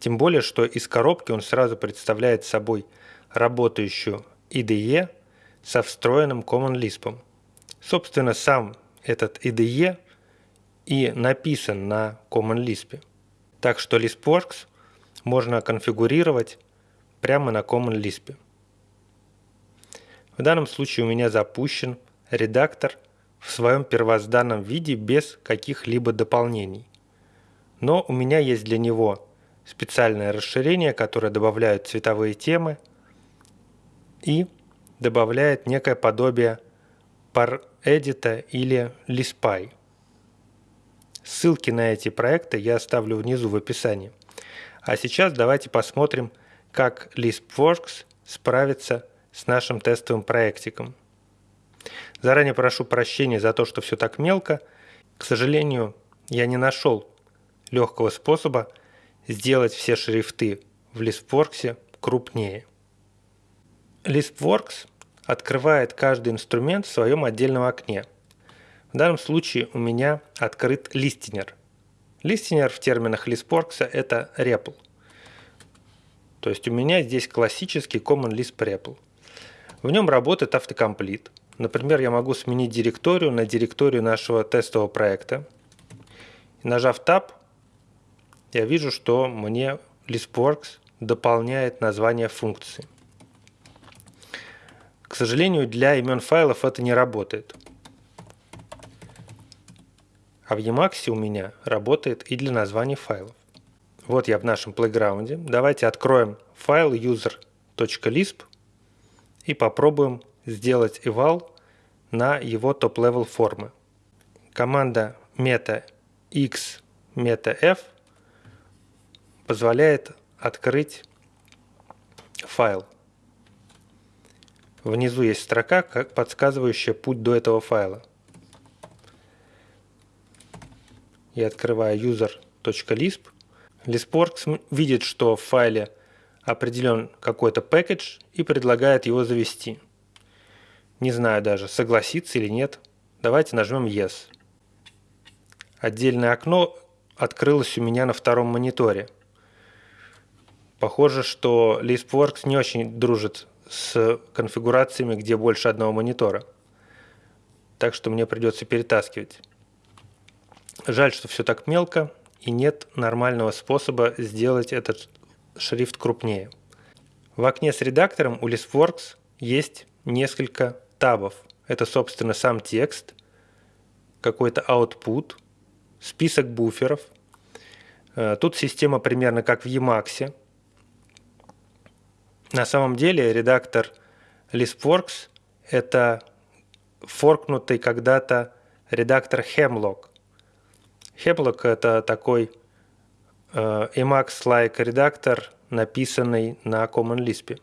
Тем более, что из коробки он сразу представляет собой работающую IDE со встроенным Common Lisp. Собственно, сам этот IDE и написан на Common Lisp. Так что LispWorks можно конфигурировать прямо на Common Lisp. В данном случае у меня запущен редактор в своем первозданном виде без каких-либо дополнений. Но у меня есть для него специальное расширение, которое добавляет цветовые темы и добавляет некое подобие ParEdit или Lispy. Ссылки на эти проекты я оставлю внизу в описании. А сейчас давайте посмотрим, как LispWorks справится с нашим тестовым проектиком. Заранее прошу прощения за то, что все так мелко. К сожалению, я не нашел легкого способа сделать все шрифты в LispWorks крупнее. LispWorks открывает каждый инструмент в своем отдельном окне. В данном случае у меня открыт листинер. Листинер в терминах LispWorks это REPL. То есть у меня здесь классический Common Lisp REPL. В нем работает автокомплит. Например, я могу сменить директорию на директорию нашего тестового проекта. Нажав Tab, я вижу, что мне LispWorks дополняет название функции. К сожалению, для имен файлов это не работает. А в Emacs у меня работает и для названий файлов. Вот я в нашем плейграунде. Давайте откроем файл user.lisp и попробуем сделать eval на его top-level формы. Команда meta x meta f позволяет открыть файл. Внизу есть строка, подсказывающая путь до этого файла. Я открываю user.lisp. LispWorks видит, что в файле определен какой-то package и предлагает его завести. Не знаю даже, согласится или нет. Давайте нажмем Yes. Отдельное окно открылось у меня на втором мониторе. Похоже, что LispWorks не очень дружит с конфигурациями, где больше одного монитора. Так что мне придется перетаскивать. Жаль, что все так мелко и нет нормального способа сделать этот шрифт крупнее. В окне с редактором у ListWorks есть несколько табов. Это, собственно, сам текст, какой-то output, список буферов. Э, тут система примерно как в Emacs. На самом деле редактор ListWorks – это форкнутый когда-то редактор Hemlock. Hemlock – это такой Э, Emacs-like редактор, написанный на Common Lisp.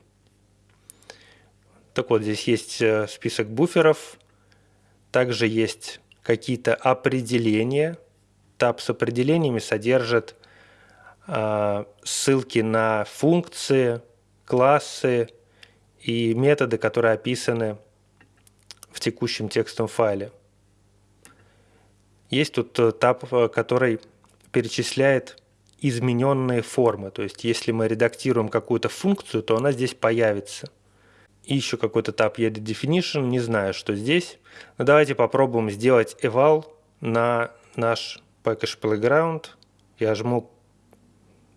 Так вот, здесь есть э, список буферов, также есть какие-то определения. Таб с определениями содержит э, ссылки на функции, классы и методы, которые описаны в текущем текстовом файле. Есть тут таб, который перечисляет измененные формы. То есть, если мы редактируем какую-то функцию, то она здесь появится. И еще какой-то tab edit definition, не знаю, что здесь. Но давайте попробуем сделать eval на наш package playground. Я жму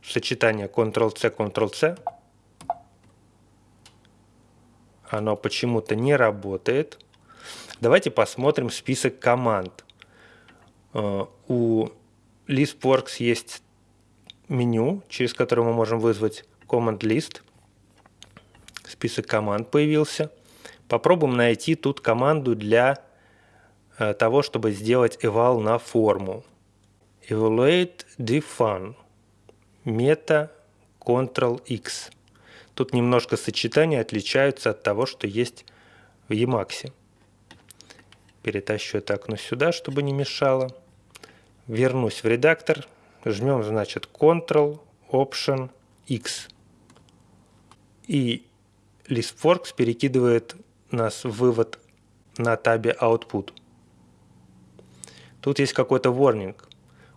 сочетание Ctrl-C, Ctrl-C. Оно почему-то не работает. Давайте посмотрим список команд. У LispWorks есть меню, через которое мы можем вызвать command list. Список команд появился. Попробуем найти тут команду для э, того, чтобы сделать eval на форму. Evaluate defun. Мета Ctrl-X. Тут немножко сочетания отличаются от того, что есть в Emacs. Перетащу это окно сюда, чтобы не мешало. Вернусь в редактор, жмем, значит, Ctrl, Option, X. И ListWorks перекидывает нас в вывод на табе Output. Тут есть какой-то warning.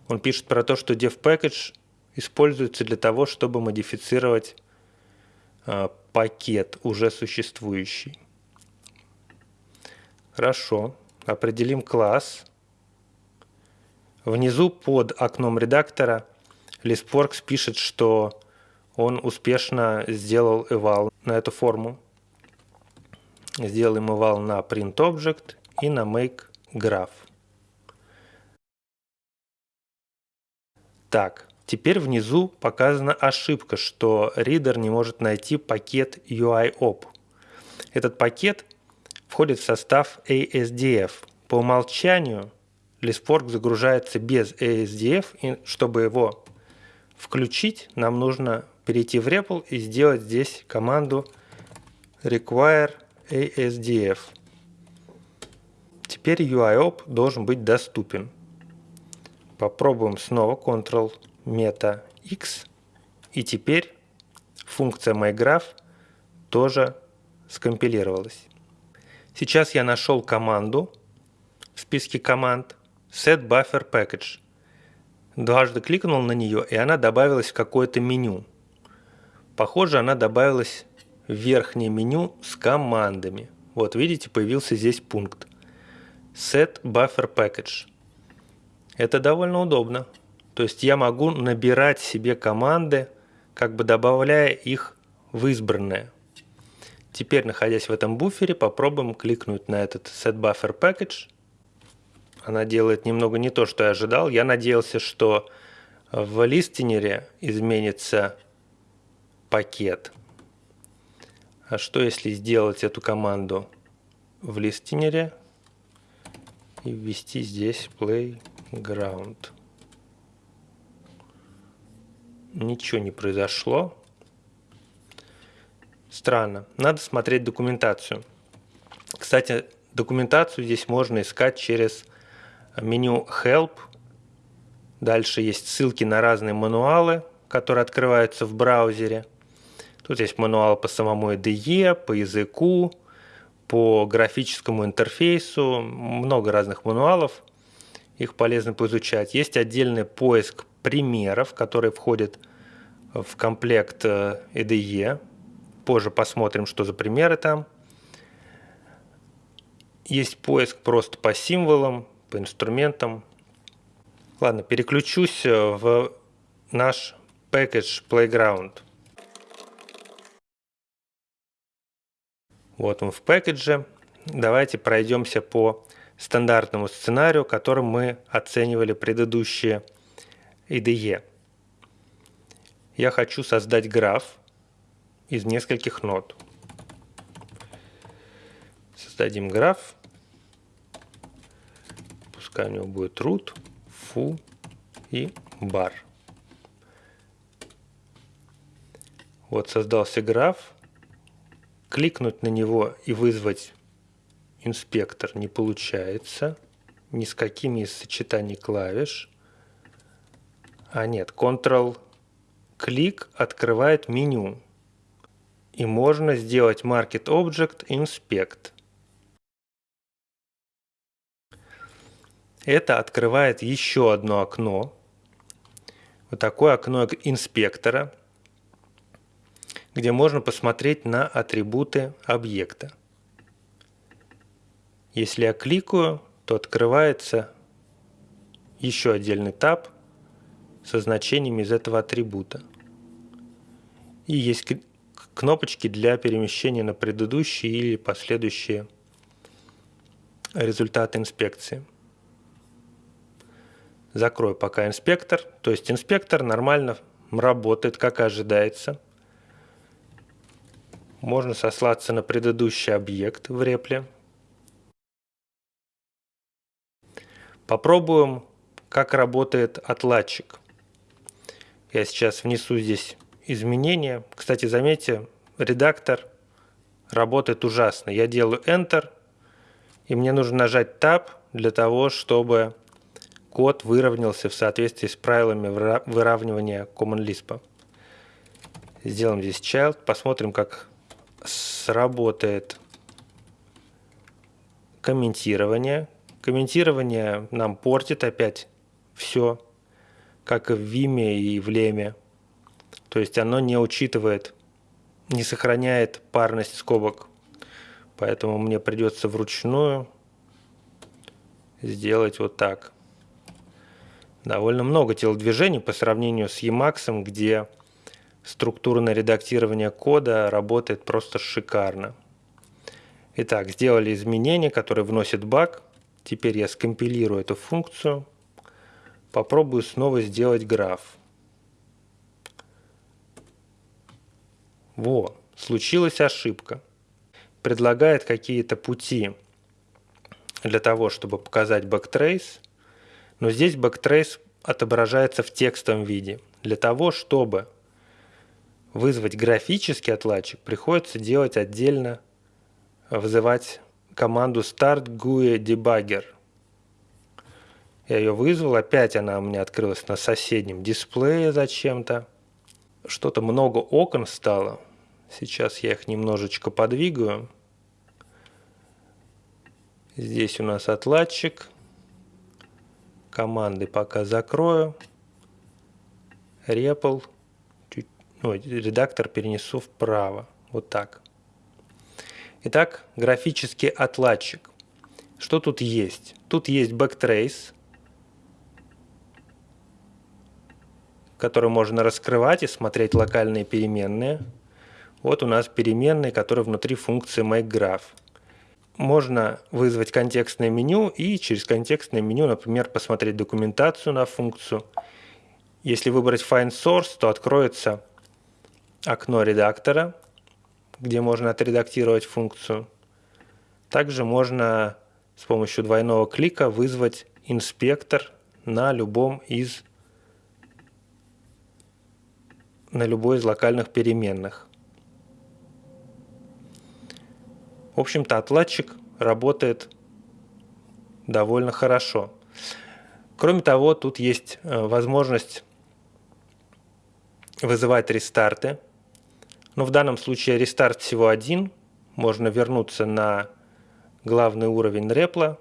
Он пишет про то, что dev package используется для того, чтобы модифицировать э, пакет уже существующий. Хорошо. Определим класс. Внизу под окном редактора ListWorks пишет, что он успешно сделал eval на эту форму. Сделаем eval на printObject и на makeGraph. Так, теперь внизу показана ошибка, что reader не может найти пакет UIOP. Этот пакет входит в состав ASDF. По умолчанию ListWorks загружается без ASDF, и чтобы его включить, нам нужно перейти в REPL и сделать здесь команду require ASDF. Теперь UIOP должен быть доступен. Попробуем снова Ctrl Meta X. И теперь функция MyGraph тоже скомпилировалась. Сейчас я нашел команду в списке команд set buffer package. Дважды кликнул на нее, и она добавилась в какое-то меню. Похоже, она добавилась в верхнее меню с командами. Вот видите, появился здесь пункт set buffer package. Это довольно удобно. То есть я могу набирать себе команды, как бы добавляя их в избранное. Теперь, находясь в этом буфере, попробуем кликнуть на этот set buffer package. Она делает немного не то, что я ожидал. Я надеялся, что в листинере изменится пакет. А что если сделать эту команду в листинере и ввести здесь play ground. Ничего не произошло. Странно. Надо смотреть документацию. Кстати, документацию здесь можно искать через меню Help. Дальше есть ссылки на разные мануалы, которые открываются в браузере. Тут есть мануал по самому IDE, по языку, по графическому интерфейсу, много разных мануалов их полезно поизучать. Есть отдельный поиск примеров, который входит в комплект IDE. Э, Позже посмотрим, что за примеры там. Есть поиск просто по символам, по инструментам. Ладно, переключусь э, в наш package Playground. Вот он в пэкэдже. Давайте пройдемся по стандартному сценарию, которым мы оценивали предыдущие IDE. Я хочу создать граф из нескольких нот. Создадим граф. Пускай у него будет root, foo и bar. Вот создался граф. Кликнуть на него и вызвать инспектор не получается. Ни с какими из сочетаний клавиш. А нет, Ctrl-клик открывает меню. И можно сделать Market Object Inspect. Это открывает еще одно окно. Вот такое окно инспектора, где можно посмотреть на атрибуты объекта. Если я кликаю, то открывается еще отдельный таб со значениями из этого атрибута. И есть кнопочки для перемещения на предыдущие или последующие результаты инспекции. Закрою пока инспектор. То есть инспектор нормально работает, как ожидается. Можно сослаться на предыдущий объект в репле. Попробуем, как работает отладчик. Я сейчас внесу здесь изменения. Кстати, заметьте, редактор работает ужасно. Я делаю Enter, и мне нужно нажать Tab для того, чтобы код выровнялся в соответствии с правилами выравнивания Common Lisp. Сделаем здесь child, посмотрим, как сработает комментирование, Комментирование нам портит опять все, как и в Виме и в Леме. То есть оно не учитывает, не сохраняет парность скобок. Поэтому мне придется вручную сделать вот так. Довольно много телодвижений по сравнению с Emacs, где структурное редактирование кода работает просто шикарно. Итак, сделали изменения, которые вносят баг. Теперь я скомпилирую эту функцию. Попробую снова сделать граф. Во, случилась ошибка. Предлагает какие-то пути для того, чтобы показать backtrace, но здесь backtrace отображается в текстовом виде. Для того, чтобы вызвать графический отладчик, приходится делать отдельно, вызывать команду start GUI debugger. Я ее вызвал, опять она у меня открылась на соседнем дисплее зачем-то. Что-то много окон стало. Сейчас я их немножечко подвигаю. Здесь у нас отладчик. Команды пока закрою. Чуть, ну, редактор перенесу вправо. Вот так. Итак, графический отладчик. Что тут есть? Тут есть backtrace, который можно раскрывать и смотреть локальные переменные. Вот у нас переменные, которые внутри функции makeGraph можно вызвать контекстное меню и через контекстное меню, например, посмотреть документацию на функцию. Если выбрать Find Source, то откроется окно редактора, где можно отредактировать функцию. Также можно с помощью двойного клика вызвать инспектор на любом из на любой из локальных переменных. В общем-то, отладчик работает довольно хорошо. Кроме того, тут есть э, возможность вызывать рестарты. Но в данном случае рестарт всего один. Можно вернуться на главный уровень репла,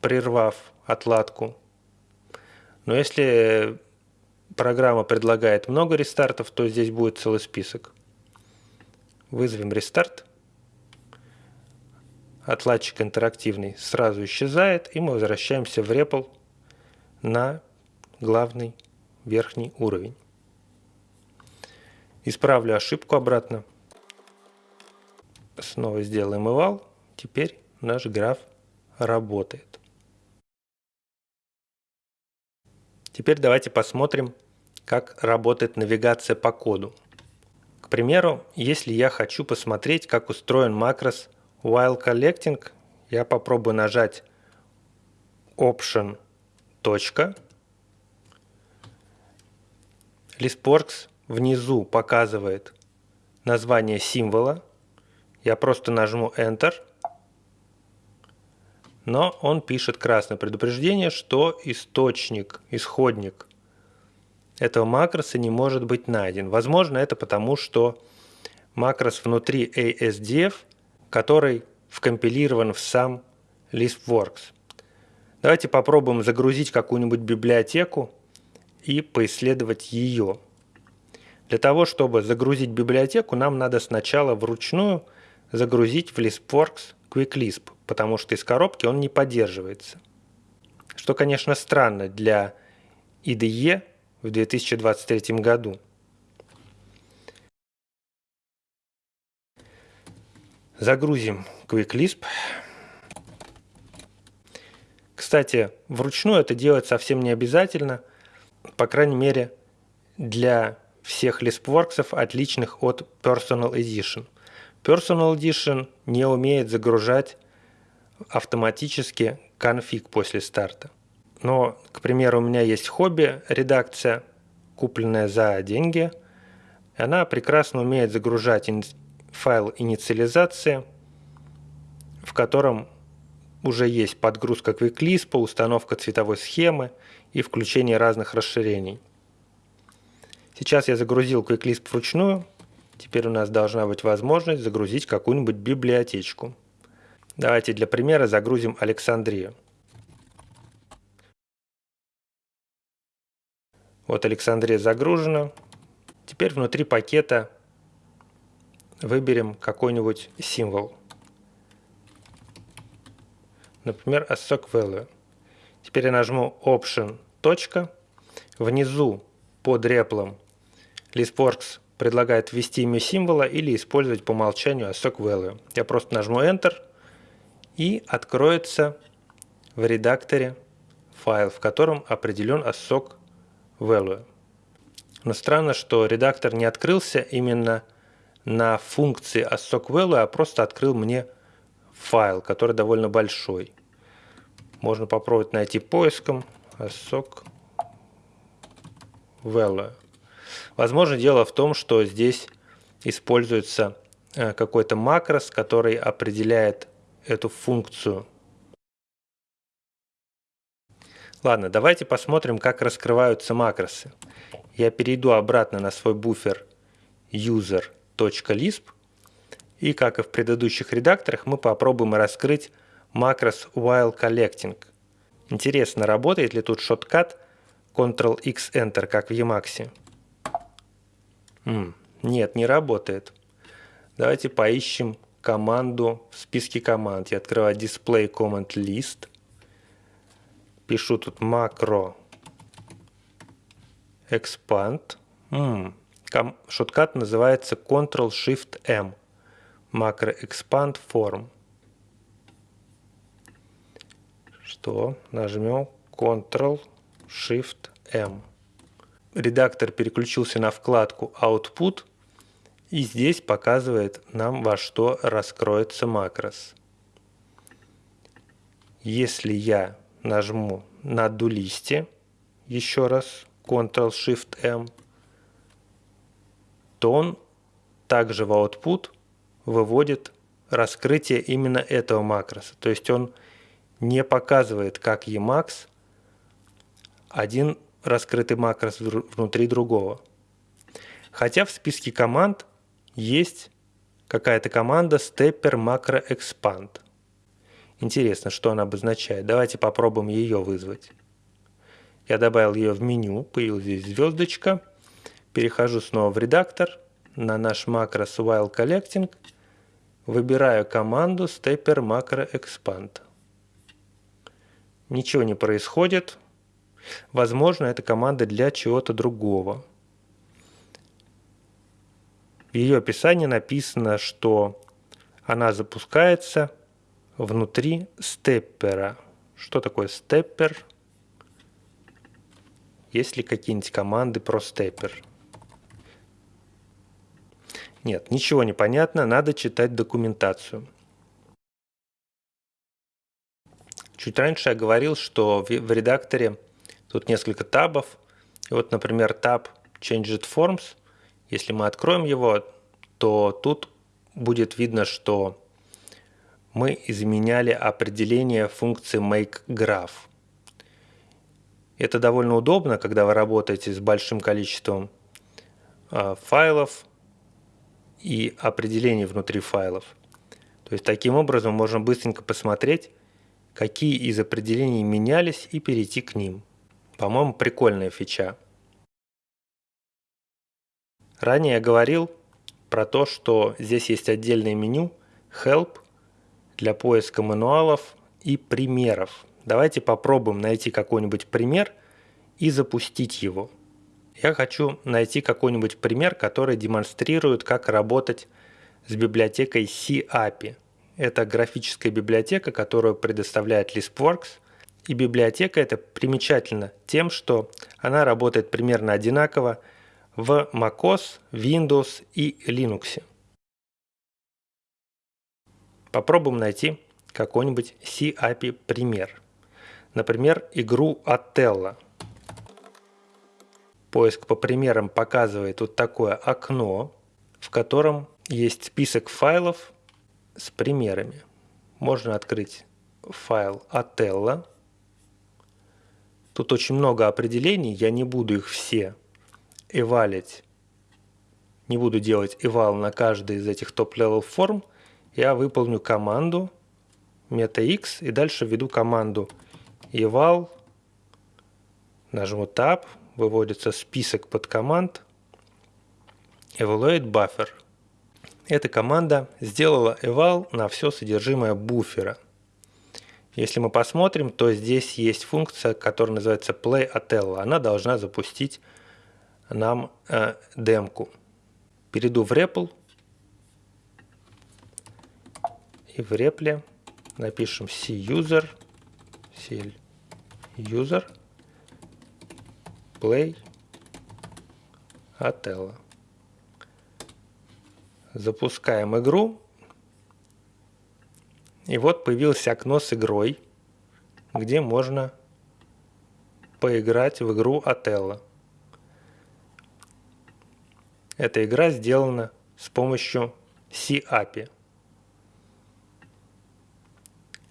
прервав отладку. Но если программа предлагает много рестартов, то здесь будет целый список. Вызовем рестарт отладчик интерактивный сразу исчезает, и мы возвращаемся в REPL на главный верхний уровень. Исправлю ошибку обратно. Снова сделаем eval. Теперь наш граф работает. Теперь давайте посмотрим, как работает навигация по коду. К примеру, если я хочу посмотреть, как устроен макрос While collecting я попробую нажать Option точка. Listworks внизу показывает название символа. Я просто нажму Enter. Но он пишет красное предупреждение, что источник, исходник этого макроса не может быть найден. Возможно, это потому, что макрос внутри ASDF – который вкомпилирован в сам ListWorks. Давайте попробуем загрузить какую-нибудь библиотеку и поисследовать ее. Для того, чтобы загрузить библиотеку, нам надо сначала вручную загрузить в ListWorks QuickLisp, потому что из коробки он не поддерживается. Что, конечно, странно для IDE в 2023 году. Загрузим QuickLisp. Кстати, вручную это делать совсем не обязательно, по крайней мере, для всех LispWorks, отличных от Personal Edition. Personal Edition не умеет загружать автоматически конфиг после старта. Но, к примеру, у меня есть хобби редакция, купленная за деньги. Она прекрасно умеет загружать файл инициализации, в котором уже есть подгрузка QuickLisp, установка цветовой схемы и включение разных расширений. Сейчас я загрузил QuickLisp вручную. Теперь у нас должна быть возможность загрузить какую-нибудь библиотечку. Давайте для примера загрузим Александрию. Вот Александрия загружена. Теперь внутри пакета выберем какой-нибудь символ. Например, ASOC Value. Теперь я нажму Option. Точка. Внизу под реплом ListWorks предлагает ввести имя символа или использовать по умолчанию ASOC Value. Я просто нажму Enter и откроется в редакторе файл, в котором определен ASOC Value. Но странно, что редактор не открылся именно на функции ASOC Value, а просто открыл мне файл, который довольно большой. Можно попробовать найти поиском ASOC Value. Возможно, дело в том, что здесь используется э, какой-то макрос, который определяет эту функцию. Ладно, давайте посмотрим, как раскрываются макросы. Я перейду обратно на свой буфер user.lisp и, как и в предыдущих редакторах, мы попробуем раскрыть макрос while collecting. Интересно, работает ли тут шоткат Ctrl-X Enter, как в Emacs? М, нет, не работает. Давайте поищем команду в списке команд. Я открываю Display Command List. Пишу тут макро expand. М, шоткат называется Ctrl-Shift-M. Макро expand form. Что? Нажмем Ctrl-Shift-M редактор переключился на вкладку Output, и здесь показывает нам, во что раскроется макрос. Если я нажму на дулисте, еще раз, Ctrl-Shift-M, то он также в output выводит раскрытие именно этого макроса. То есть он не показывает, как Emacs один раскрытый макрос внутри другого. Хотя в списке команд есть какая-то команда stepper macro expand. Интересно, что она обозначает. Давайте попробуем ее вызвать. Я добавил ее в меню, появилась здесь звездочка. Перехожу снова в редактор, на наш макрос while collecting, выбираю команду stepper macro expand. Ничего не происходит, Возможно, это команда для чего-то другого. В ее описании написано, что она запускается внутри степпера. Что такое степпер? Есть ли какие-нибудь команды про степпер? Нет, ничего не понятно, надо читать документацию. Чуть раньше я говорил, что в редакторе Тут несколько табов. И вот, например, таб Changed Forms. Если мы откроем его, то тут будет видно, что мы изменяли определение функции makeGraph. Это довольно удобно, когда вы работаете с большим количеством э, файлов и определений внутри файлов. То есть таким образом можно быстренько посмотреть, какие из определений менялись и перейти к ним. По-моему, прикольная фича. Ранее я говорил про то, что здесь есть отдельное меню Help для поиска мануалов и примеров. Давайте попробуем найти какой-нибудь пример и запустить его. Я хочу найти какой-нибудь пример, который демонстрирует, как работать с библиотекой C-API. Это графическая библиотека, которую предоставляет LispWorks и библиотека эта примечательна тем, что она работает примерно одинаково в macOS, Windows и Linux. Попробуем найти какой-нибудь C-API пример. Например, игру Atella. Поиск по примерам показывает вот такое окно, в котором есть список файлов с примерами. Можно открыть файл Othello Тут очень много определений, я не буду их все эвалить. Не буду делать eval на каждый из этих top-level форм. Я выполню команду meta x и дальше введу команду eval, нажму Tab, выводится список подкоманд evaluate buffer. Эта команда сделала eval на все содержимое буфера. Если мы посмотрим, то здесь есть функция, которая называется play Atello. Она должна запустить нам э, демку. Перейду в REPL и в репле напишем cuser, user play Atello. Запускаем игру. И вот появилось окно с игрой, где можно поиграть в игру Ателло. Эта игра сделана с помощью C-API.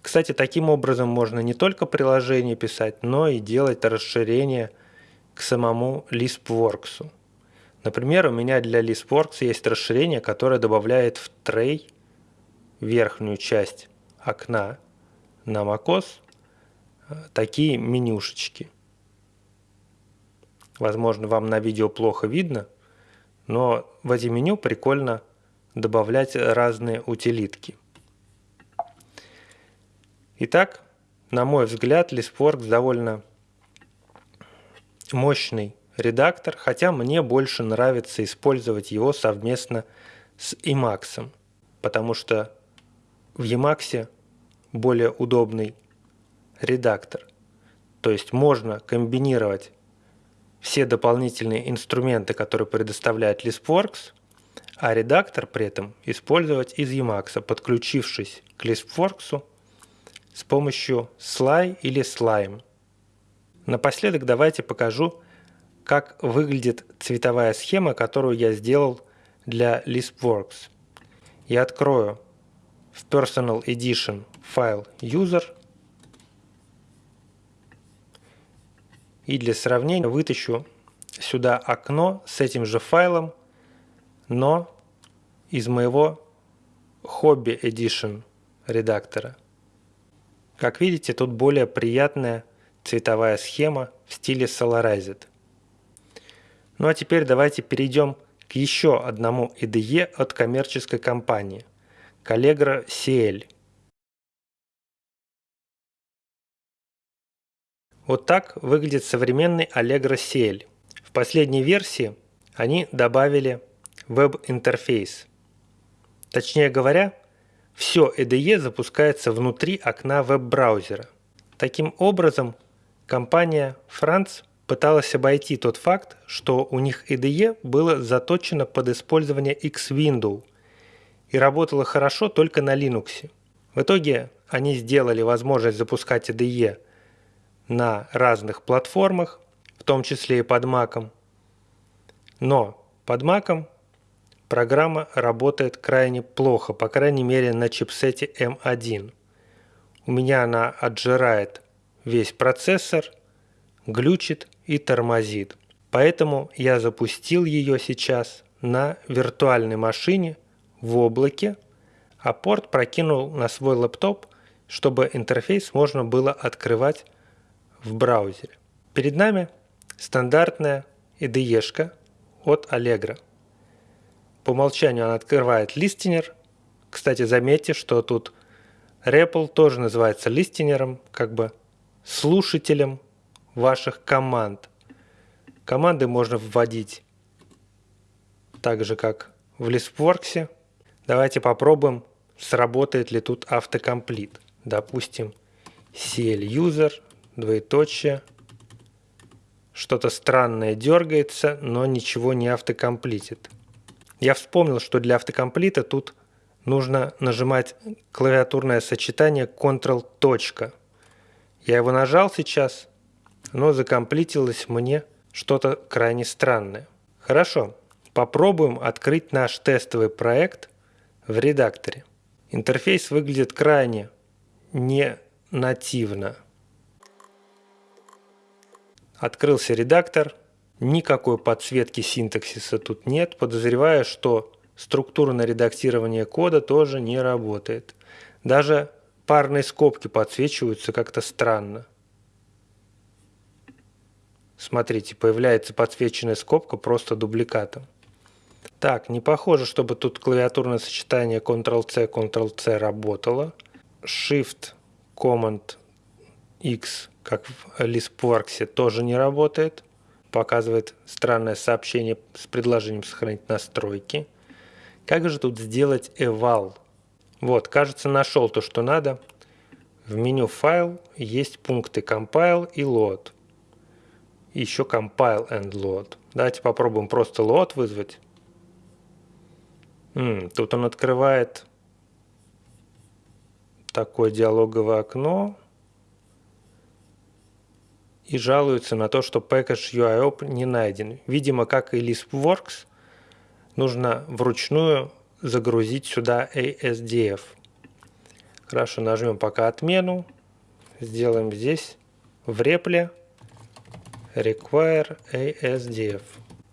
Кстати, таким образом можно не только приложение писать, но и делать расширение к самому LispWorks. Например, у меня для LispWorks есть расширение, которое добавляет в трей верхнюю часть окна на macOS э, такие менюшечки. Возможно, вам на видео плохо видно, но в эти меню прикольно добавлять разные утилитки. Итак, на мой взгляд, ListWorks довольно мощный редактор, хотя мне больше нравится использовать его совместно с Emacs, потому что в Emacs более удобный редактор. То есть можно комбинировать все дополнительные инструменты, которые предоставляет LispWorks, а редактор при этом использовать из Emacs, подключившись к LispWorks с помощью Sly или Slime. Напоследок давайте покажу, как выглядит цветовая схема, которую я сделал для LispWorks. Я открою в Personal Edition файл User и для сравнения вытащу сюда окно с этим же файлом, но из моего Hobby Edition редактора. Как видите, тут более приятная цветовая схема в стиле Solarized. Ну а теперь давайте перейдем к еще одному IDE от коммерческой компании – Callegra CL. Вот так выглядит современный Allegro CL. В последней версии они добавили веб-интерфейс. Точнее говоря, все IDE запускается внутри окна веб-браузера. Таким образом, компания France пыталась обойти тот факт, что у них IDE было заточено под использование X-Window и работало хорошо только на Linux. В итоге они сделали возможность запускать IDE на разных платформах, в том числе и под Mac. Но под Mac программа работает крайне плохо, по крайней мере на чипсете M1. У меня она отжирает весь процессор, глючит и тормозит. Поэтому я запустил ее сейчас на виртуальной машине в облаке, а порт прокинул на свой лэптоп, чтобы интерфейс можно было открывать в браузере. Перед нами стандартная IDE от Allegro. По умолчанию он открывает листинер. Кстати, заметьте, что тут REPL тоже называется листинером, как бы слушателем ваших команд. Команды можно вводить так же, как в ListWorks. Давайте попробуем, сработает ли тут автокомплит. Допустим, CL-user, двоеточие, что-то странное дергается, но ничего не автокомплитит. Я вспомнил, что для автокомплита тут нужно нажимать клавиатурное сочетание Ctrl. Я его нажал сейчас, но закомплитилось мне что-то крайне странное. Хорошо, попробуем открыть наш тестовый проект в редакторе. Интерфейс выглядит крайне не нативно. Открылся редактор, Никакой подсветки синтаксиса тут нет. Подозреваю, что структурное редактирование кода тоже не работает. Даже парные скобки подсвечиваются как-то странно. Смотрите, появляется подсвеченная скобка просто дубликатом. Так, не похоже, чтобы тут клавиатурное сочетание Ctrl-C, Ctrl-C работало. Shift, Command, X, как в LispWorks, тоже не работает. Показывает странное сообщение с предложением сохранить настройки. Как же тут сделать eval? Вот, кажется, нашел то, что надо. В меню файл есть пункты compile и load. еще compile and load. Давайте попробуем просто load вызвать. М, тут он открывает такое диалоговое окно и жалуется на то, что package UIOP не найден. Видимо, как и LispWorks, нужно вручную загрузить сюда ASDF. Хорошо, нажмем пока отмену. Сделаем здесь в репле require ASDF.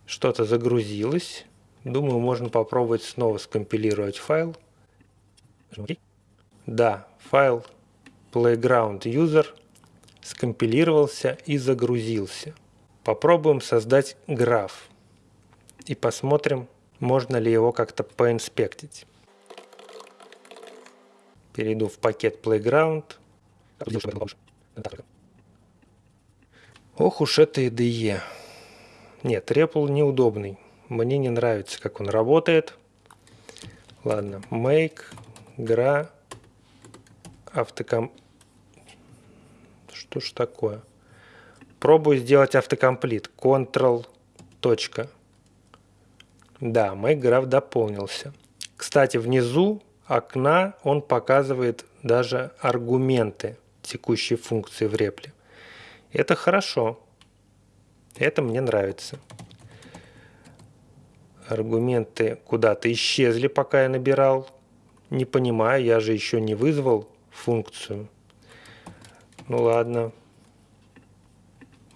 Что-то загрузилось. Думаю, можно попробовать снова скомпилировать файл. Да, файл playground user скомпилировался и загрузился. Попробуем создать граф и посмотрим, можно ли его как-то поинспектить. Перейду в пакет Playground. Ох уж это IDE. Нет, REPL неудобный. Мне не нравится, как он работает. Ладно, make, гра, автоком... Что ж такое? Пробую сделать автокомплит. Ctrl, точка. Да, graph дополнился. Кстати, внизу окна он показывает даже аргументы текущей функции в репле. Это хорошо. Это мне нравится. Аргументы куда-то исчезли, пока я набирал. Не понимаю, я же еще не вызвал функцию. Ну ладно.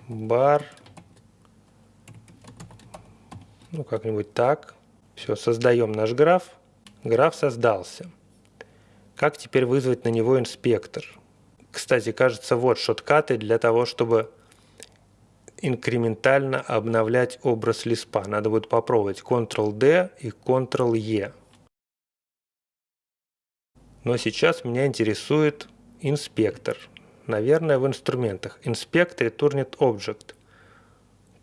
Бар ну, как-нибудь так. Все, создаем наш граф. Граф создался. Как теперь вызвать на него инспектор? Кстати, кажется, вот шоткаты для того, чтобы инкрементально обновлять образ лиспа. Надо будет попробовать Ctrl-D и Ctrl-E. Но сейчас меня интересует инспектор. Наверное, в инструментах. Inspect Returned Object.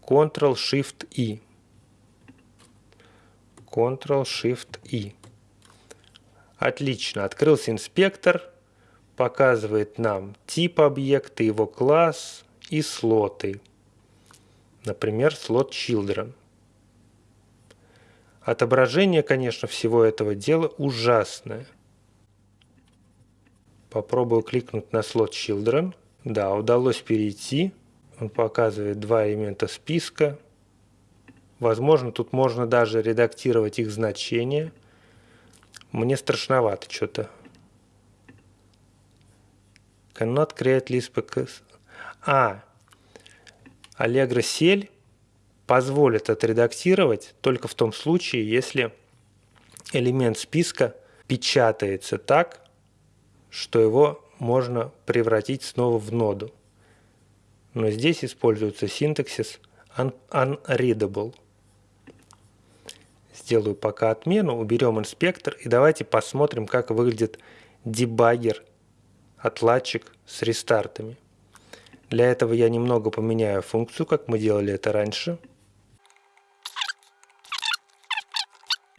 Ctrl-Shift-E. Ctrl-Shift-I. Отлично, открылся инспектор, показывает нам тип объекта, его класс и слоты. Например, слот Children. Отображение, конечно, всего этого дела ужасное. Попробую кликнуть на слот Children. Да, удалось перейти. Он показывает два элемента списка – Возможно, тут можно даже редактировать их значения. Мне страшновато что-то. Cannot create list because... А, Allegro Cell позволит отредактировать только в том случае, если элемент списка печатается так, что его можно превратить снова в ноду. Но здесь используется синтаксис unreadable. Сделаю пока отмену, уберем инспектор и давайте посмотрим, как выглядит дебаггер, отладчик с рестартами. Для этого я немного поменяю функцию, как мы делали это раньше.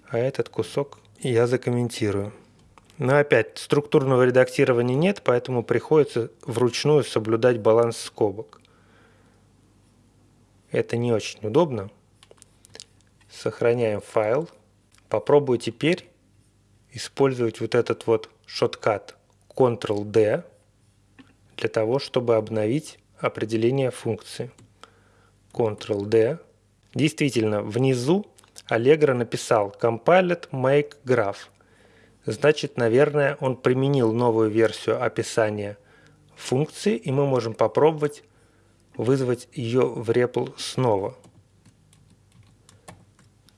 А этот кусок я закомментирую. Но опять, структурного редактирования нет, поэтому приходится вручную соблюдать баланс скобок. Это не очень удобно. Сохраняем файл. Попробую теперь использовать вот этот вот шоткат Ctrl-D для того, чтобы обновить определение функции. Ctrl-D. Действительно, внизу Allegro написал compiled make graph. Значит, наверное, он применил новую версию описания функции, и мы можем попробовать вызвать ее в REPL снова.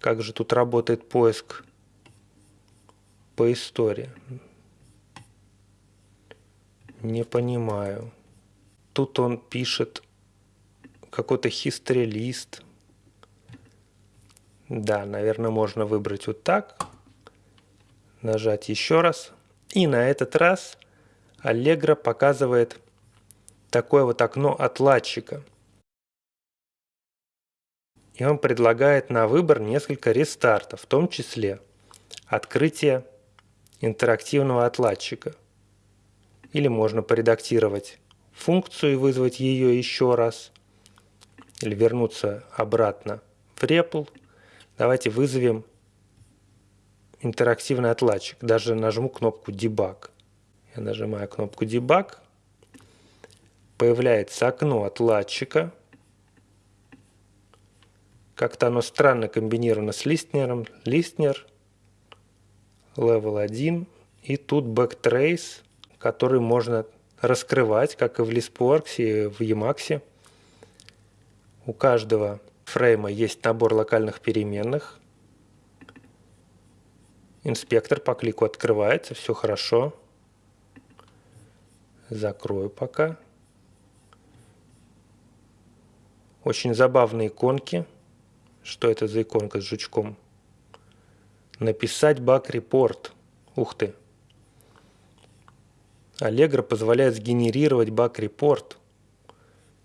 Как же тут работает поиск по истории? Не понимаю. Тут он пишет какой-то history лист. Да, наверное, можно выбрать вот так. Нажать еще раз. И на этот раз Allegro показывает такое вот окно отладчика. И он предлагает на выбор несколько рестартов, в том числе открытие интерактивного отладчика. Или можно поредактировать функцию и вызвать ее еще раз. Или вернуться обратно в REPL. Давайте вызовем интерактивный отладчик. Даже нажму кнопку Debug. Я нажимаю кнопку Debug. Появляется окно отладчика. Как-то оно странно комбинировано с листнером. Листнер, level 1. И тут backtrace, который можно раскрывать, как и в ListWorks и в Emacs. У каждого фрейма есть набор локальных переменных. Инспектор по клику открывается, все хорошо. Закрою пока. Очень забавные иконки. Что это за иконка с жучком? Написать bug report. Ух ты. Allegro позволяет сгенерировать bug report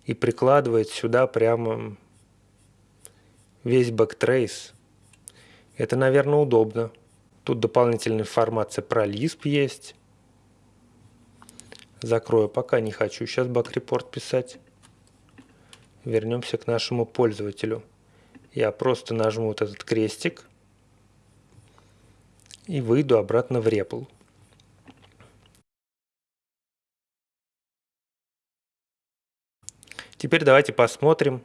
и прикладывает сюда прямо весь backtrace. Это, наверное, удобно. Тут дополнительная информация про Lisp есть. Закрою, пока не хочу сейчас баг-репорт писать. Вернемся к нашему пользователю. Я просто нажму вот этот крестик и выйду обратно в REPL. Теперь давайте посмотрим,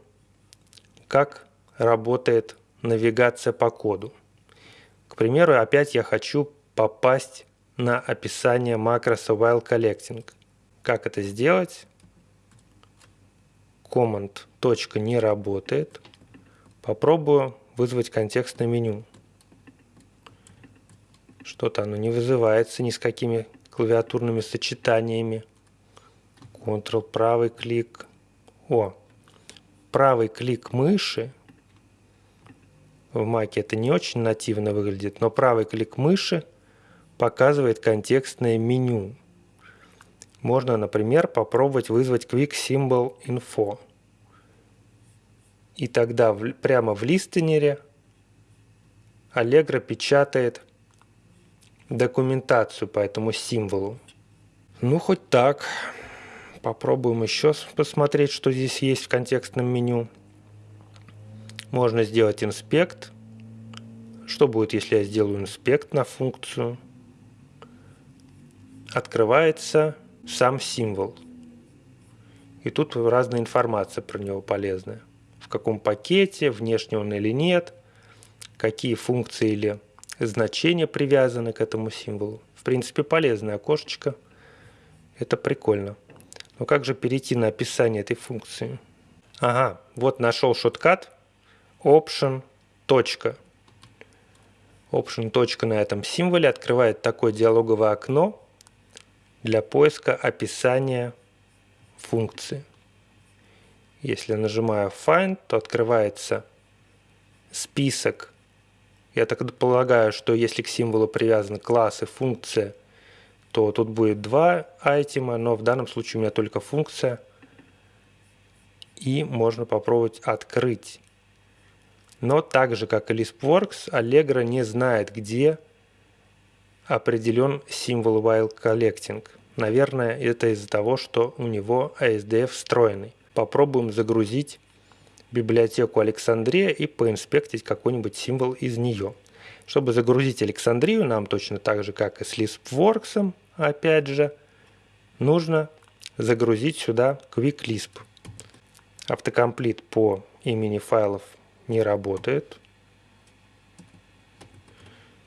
как работает навигация по коду. К примеру, опять я хочу попасть на описание макроса while collecting. Как это сделать? Command не работает. Попробую вызвать контекстное меню. Что-то оно не вызывается ни с какими клавиатурными сочетаниями. Ctrl правый клик, о, правый клик мыши. В Маке это не очень нативно выглядит, но правый клик мыши показывает контекстное меню. Можно, например, попробовать вызвать Quick Symbol Info. И тогда в, прямо в листенере Allegro печатает документацию по этому символу. Ну, хоть так. Попробуем еще посмотреть, что здесь есть в контекстном меню. Можно сделать инспект. Что будет, если я сделаю инспект на функцию? Открывается сам символ. И тут разная информация про него полезная. Каком пакете, внешне он или нет, какие функции или значения привязаны к этому символу. В принципе, полезное окошечко. Это прикольно. Но как же перейти на описание этой функции? Ага, вот нашел шоткат option. Точка. Option. Точка на этом символе открывает такое диалоговое окно для поиска описания функции. Если нажимаю Find, то открывается список. Я так полагаю, что если к символу привязаны классы, функция – то тут будет два айтема, но в данном случае у меня только функция. И можно попробовать открыть. Но так же, как и LispWorks, Allegro не знает, где определен символ while collecting. Наверное, это из-за того, что у него ASDF встроенный. Попробуем загрузить библиотеку Александрия и поинспектить какой-нибудь символ из нее. Чтобы загрузить Александрию, нам точно так же, как и с LispWorks, опять же, нужно загрузить сюда Quick Lisp. Автокомплит по имени файлов не работает.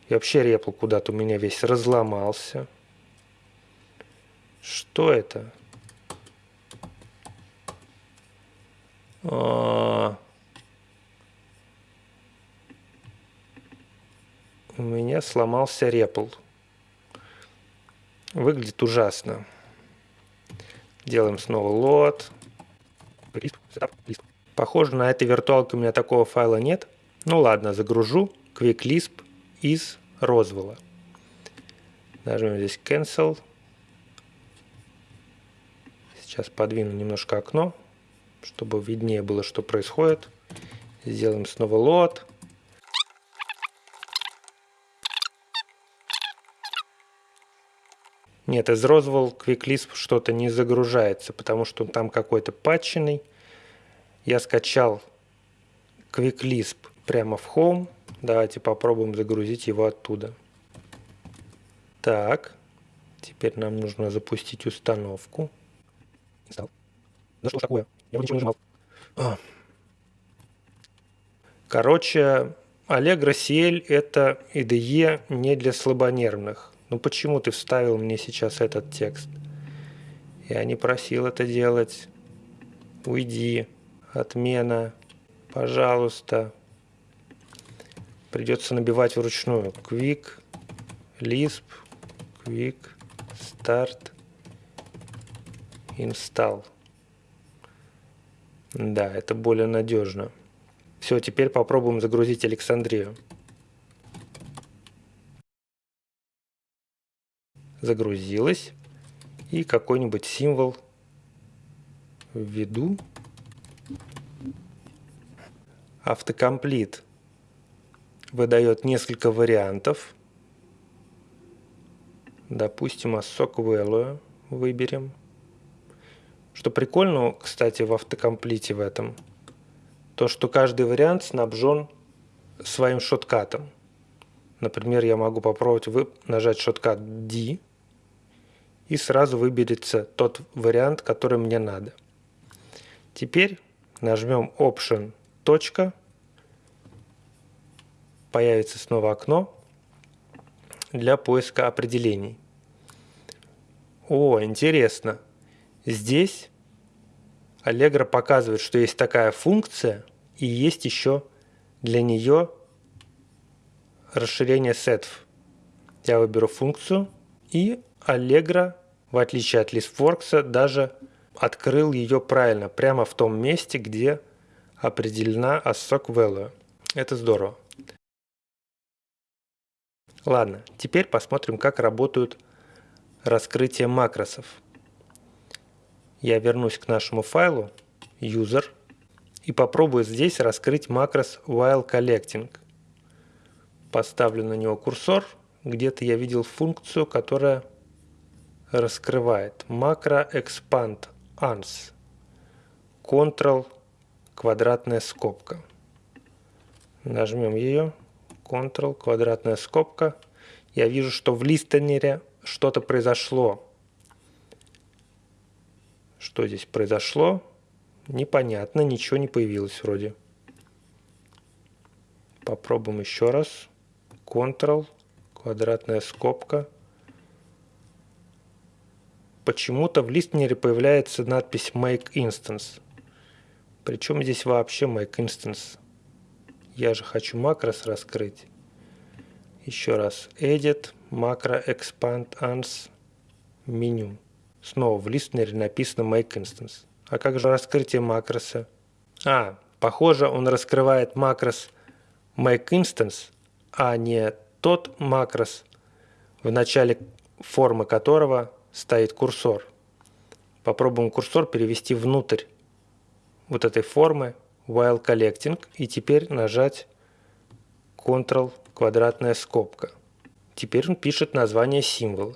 И вообще репл куда-то у меня весь разломался. Что это? У меня сломался репл. Выглядит ужасно. Делаем снова лот. Похоже, на этой виртуалке у меня такого файла нет. Ну ладно, загружу QuickLisp из Roswell. Нажмем здесь Cancel. Сейчас подвину немножко окно, чтобы виднее было, что происходит. Сделаем снова лот. Нет, из Roswell QuickLisp что-то не загружается, потому что он там какой-то патченный. Я скачал QuickLisp прямо в Home. Давайте попробуем загрузить его оттуда. Так, теперь нам нужно запустить установку. Инсталл. Да что ж такое? Я ничего не нажимал. А. Короче, Allegro CL это IDE не для слабонервных. Ну почему ты вставил мне сейчас этот текст? Я не просил это делать. Уйди. Отмена. Пожалуйста. Придется набивать вручную. Quick, Lisp, Quick, Start, Install. Да, это более надежно. Все, теперь попробуем загрузить Александрию. загрузилась. И какой-нибудь символ введу. Автокомплит выдает несколько вариантов. Допустим, Value выберем. Что прикольно, кстати, в автокомплите в этом, то, что каждый вариант снабжен своим шоткатом. Например, я могу попробовать нажать шоткат D, и сразу выберется тот вариант, который мне надо. Теперь нажмем Option, точка, появится снова окно для поиска определений. О, интересно. Здесь Allegro показывает, что есть такая функция и есть еще для нее расширение сетов. Я выберу функцию и Allegro, в отличие от ListWorks, даже открыл ее правильно, прямо в том месте, где определена ASOC value. Это здорово. Ладно, теперь посмотрим, как работают раскрытие макросов. Я вернусь к нашему файлу user и попробую здесь раскрыть макрос while collecting. Поставлю на него курсор. Где-то я видел функцию, которая раскрывает макро expand ans Ctrl квадратная скобка. Нажмем ее. Ctrl квадратная скобка. Я вижу, что в листенере что-то произошло. Что здесь произошло? Непонятно, ничего не появилось вроде. Попробуем еще раз. Ctrl, квадратная скобка почему-то в листнере появляется надпись Make Instance. Причем здесь вообще Make Instance? Я же хочу макрос раскрыть. Еще раз. Edit, Macro Expand Ans, меню. Снова в листнере написано Make Instance. А как же раскрытие макроса? А, похоже, он раскрывает макрос Make Instance, а не тот макрос, в начале формы которого стоит курсор. Попробуем курсор перевести внутрь вот этой формы while collecting и теперь нажать Ctrl квадратная скобка. Теперь он пишет название символа.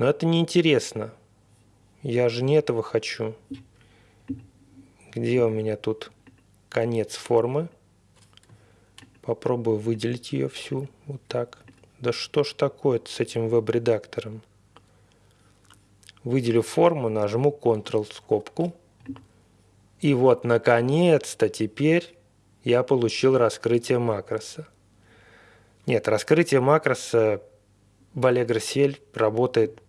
Но это не интересно. Я же не этого хочу. Где у меня тут конец формы? Попробую выделить ее всю. Вот так. Да что ж такое с этим веб-редактором? выделю форму, нажму Ctrl скобку. И вот, наконец-то, теперь я получил раскрытие макроса. Нет, раскрытие макроса в Allegro CL работает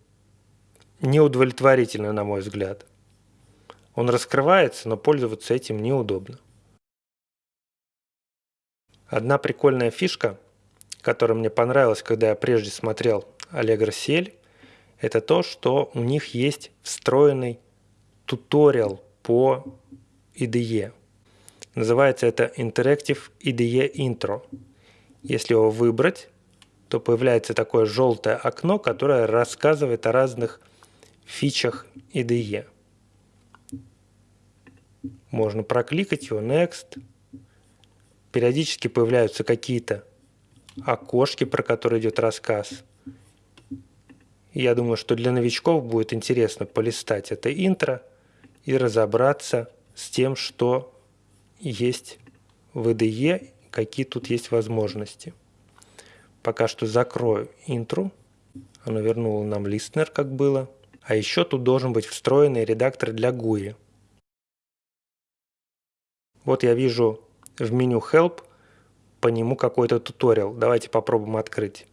неудовлетворительно, на мой взгляд. Он раскрывается, но пользоваться этим неудобно. Одна прикольная фишка, которая мне понравилась, когда я прежде смотрел Allegro CL, это то, что у них есть встроенный туториал по IDE. Называется это Interactive IDE Intro. Если его выбрать, то появляется такое желтое окно, которое рассказывает о разных фичах IDE. Можно прокликать его Next. Периодически появляются какие-то окошки, про которые идет рассказ. Я думаю, что для новичков будет интересно полистать это интро и разобраться с тем, что есть в IDE, какие тут есть возможности. Пока что закрою интру. Оно вернуло нам листнер, как было. А еще тут должен быть встроенный редактор для GUI. Вот я вижу в меню Help по нему какой-то туториал. Давайте попробуем открыть.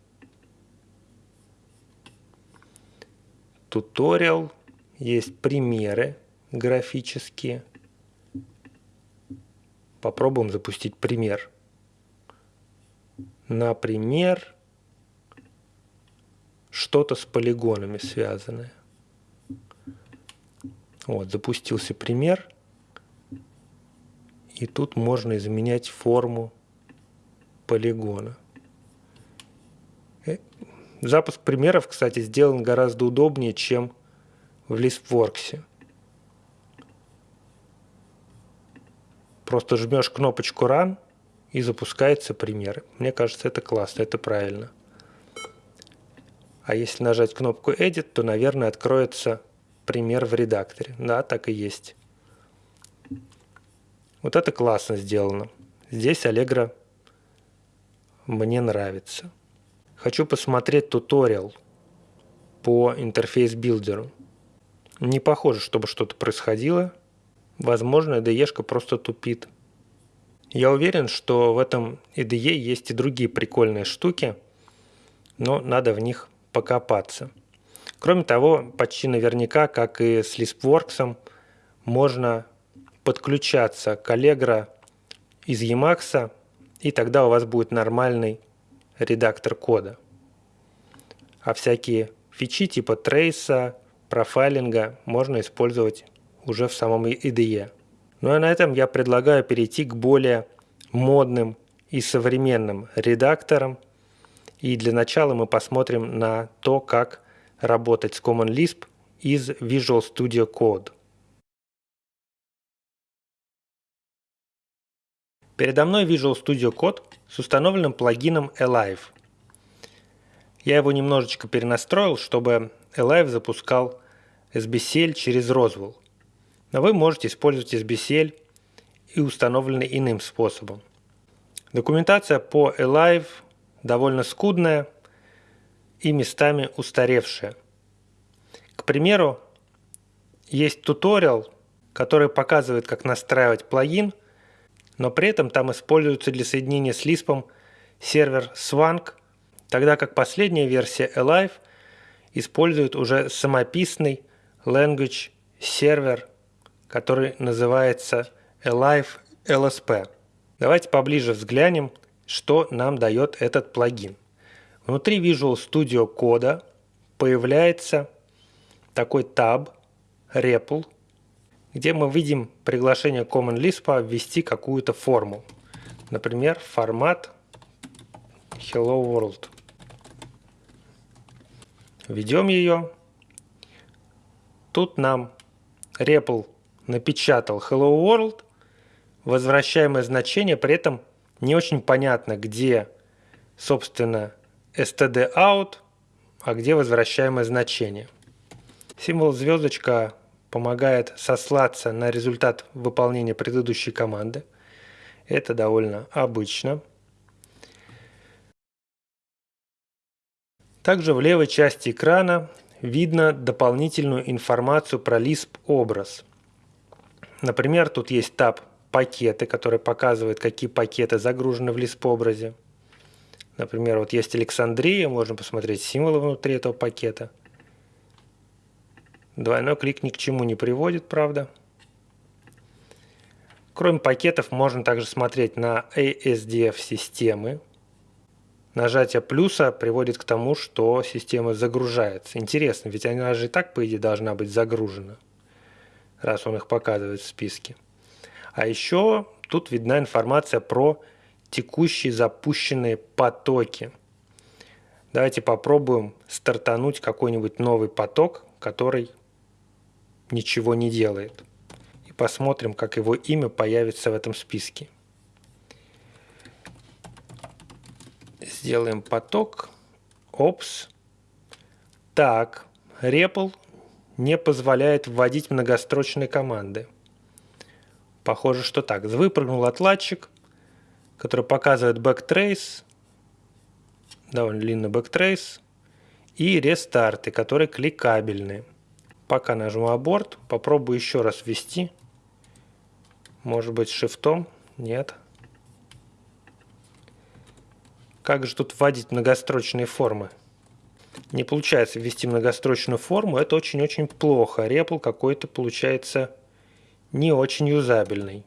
Туториал. Есть примеры графические. Попробуем запустить пример. Например, что-то с полигонами связанное. Вот, запустился пример. И тут можно изменять форму полигона. Э, запуск примеров, кстати, сделан гораздо удобнее, чем в ListWorks. Просто жмешь кнопочку Run и запускается пример. Мне кажется, это классно, это правильно. А если нажать кнопку Edit, то, наверное, откроется пример в редакторе. Да, так и есть. Вот это классно сделано. Здесь Allegro мне нравится. Хочу посмотреть туториал по interface builder у. Не похоже, чтобы что-то происходило. Возможно, IDE просто тупит. Я уверен, что в этом IDE есть и другие прикольные штуки, но надо в них покопаться. Кроме того, почти наверняка, как и с LispWorks, можно подключаться к Allegro из Emacs, и тогда у вас будет нормальный редактор кода. А всякие фичи типа трейса, профайлинга можно использовать уже в самом IDE. Ну а на этом я предлагаю перейти к более модным и современным редакторам. И для начала мы посмотрим на то, как работать с Common Lisp из Visual Studio Code. Передо мной Visual Studio Code с установленным плагином Alive. Я его немножечко перенастроил, чтобы Alive запускал SBCL через Roswell. Но вы можете использовать SBCL и установленный иным способом. Документация по Alive довольно скудная и местами устаревшая. К примеру, есть туториал, который показывает, как настраивать плагин – но при этом там используется для соединения с Lisp сервер Swank, тогда как последняя версия Alive использует уже самописный language сервер, который называется Alive LSP. Давайте поближе взглянем, что нам дает этот плагин. Внутри Visual Studio кода появляется такой таб REPL – где мы видим приглашение Common Lisp ввести какую-то форму. Например, формат Hello World. Введем ее. Тут нам REPL напечатал Hello World. Возвращаемое значение, при этом не очень понятно, где, собственно, std out, а где возвращаемое значение. Символ звездочка помогает сослаться на результат выполнения предыдущей команды. Это довольно обычно. Также в левой части экрана видно дополнительную информацию про Lisp образ. Например, тут есть таб «Пакеты», который показывает, какие пакеты загружены в Lisp образе. Например, вот есть Александрия, можно посмотреть символы внутри этого пакета. Двойной клик ни к чему не приводит, правда. Кроме пакетов, можно также смотреть на ASDF системы. Нажатие плюса приводит к тому, что система загружается. Интересно, ведь она же и так, по идее, должна быть загружена, раз он их показывает в списке. А еще тут видна информация про текущие запущенные потоки. Давайте попробуем стартануть какой-нибудь новый поток, который ничего не делает. И посмотрим, как его имя появится в этом списке. Сделаем поток. Опс. Так, REPL не позволяет вводить многострочные команды. Похоже, что так. Выпрыгнул отладчик, который показывает backtrace, довольно длинный backtrace, и рестарты, которые кликабельные. Пока нажму аборт, попробую еще раз ввести. Может быть шифтом? Нет. Как же тут вводить многострочные формы? Не получается ввести многострочную форму, это очень-очень плохо. REPL какой-то получается не очень юзабельный.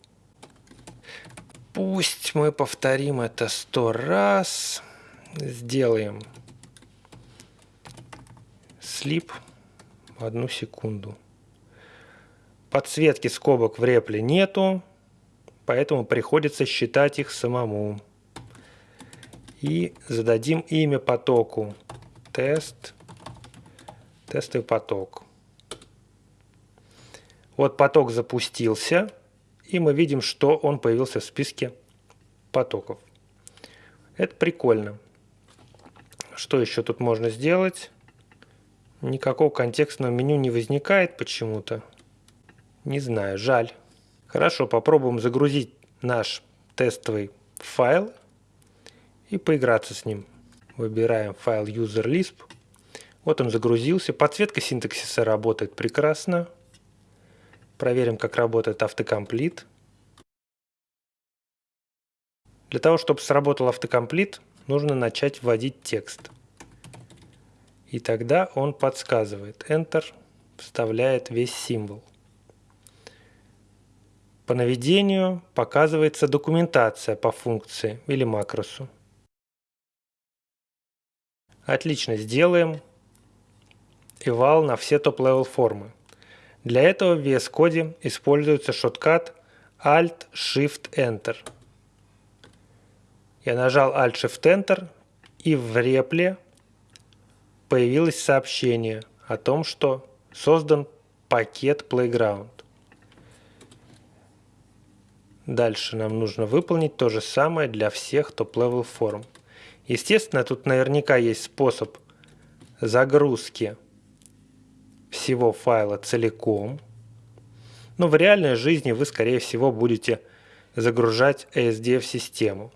Пусть мы повторим это сто раз. Сделаем слип одну секунду. Подсветки скобок в репле нету, поэтому приходится считать их самому. И зададим имя потоку. Тест. Тестовый поток. Вот поток запустился, и мы видим, что он появился в списке потоков. Это прикольно. Что еще тут можно сделать? Никакого контекстного меню не возникает почему-то. Не знаю, жаль. Хорошо, попробуем загрузить наш тестовый файл и поиграться с ним. Выбираем файл user.lisp. Вот он загрузился. Подсветка синтаксиса работает прекрасно. Проверим, как работает автокомплит. Для того, чтобы сработал autocomplete, нужно начать вводить текст. И тогда он подсказывает. Enter вставляет весь символ. По наведению показывается документация по функции или макросу. Отлично, сделаем eval на все top-level формы. Для этого в VS Code используется shortcut Alt-Shift-Enter. Я нажал Alt-Shift-Enter и в REPL е появилось сообщение о том, что создан пакет Playground. Дальше нам нужно выполнить то же самое для всех top-level форм. Естественно, тут наверняка есть способ загрузки всего файла целиком. Но в реальной жизни вы, скорее всего, будете загружать ASD в систему.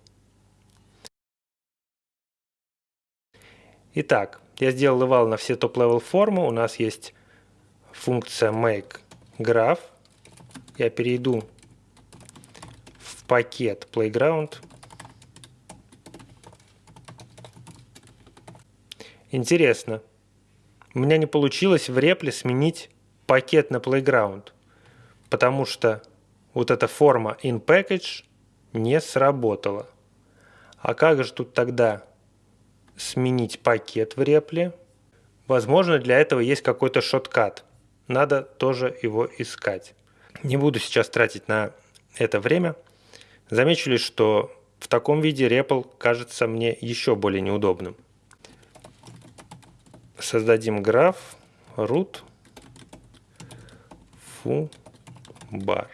Итак, я сделал eval на все топ-level формы. У нас есть функция make graph. Я перейду в пакет playground. Интересно, у меня не получилось в репле сменить пакет на Playground, потому что вот эта форма InPackage не сработала. А как же тут тогда сменить пакет в репле? Возможно, для этого есть какой-то шоткат. Надо тоже его искать. Не буду сейчас тратить на это время. Замечу лишь, что в таком виде REPL кажется мне еще более неудобным создадим граф root foo bar.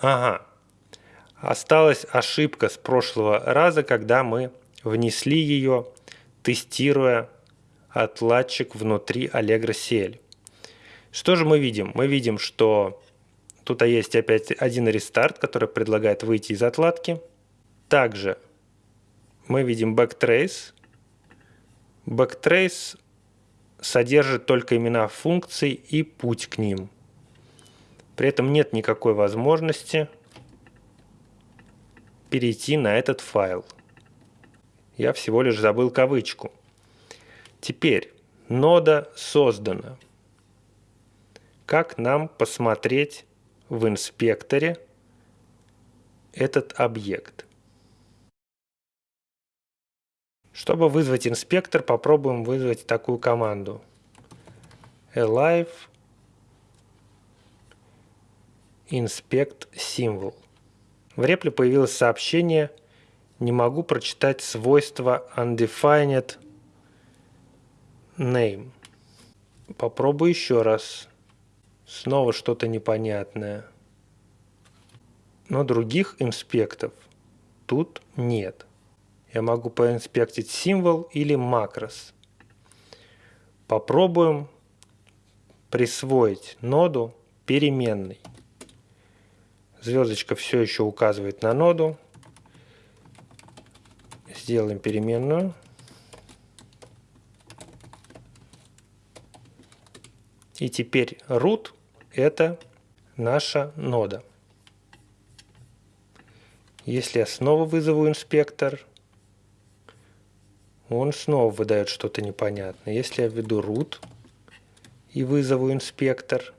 Ага. Осталась ошибка с прошлого раза, когда мы внесли ее, тестируя отладчик внутри Allegro CL. Что же мы видим? Мы видим, что тут есть опять один рестарт, который предлагает выйти из отладки. Также мы видим backtrace. Backtrace содержит только имена функций и путь к ним. При этом нет никакой возможности перейти на этот файл. Я всего лишь забыл кавычку. Теперь нода создана. Как нам посмотреть в инспекторе этот объект? Чтобы вызвать инспектор, попробуем вызвать такую команду. alive inspect symbol. В репле появилось сообщение «Не могу прочитать свойства undefined name». Попробую еще раз. Снова что-то непонятное. Но других инспектов тут нет. Я могу поинспектить символ или макрос. Попробуем присвоить ноду переменной. Звездочка все еще указывает на ноду. Сделаем переменную. И теперь root – это наша нода. Если я снова вызову инспектор, он снова выдает что-то непонятное. Если я введу root и вызову инспектор,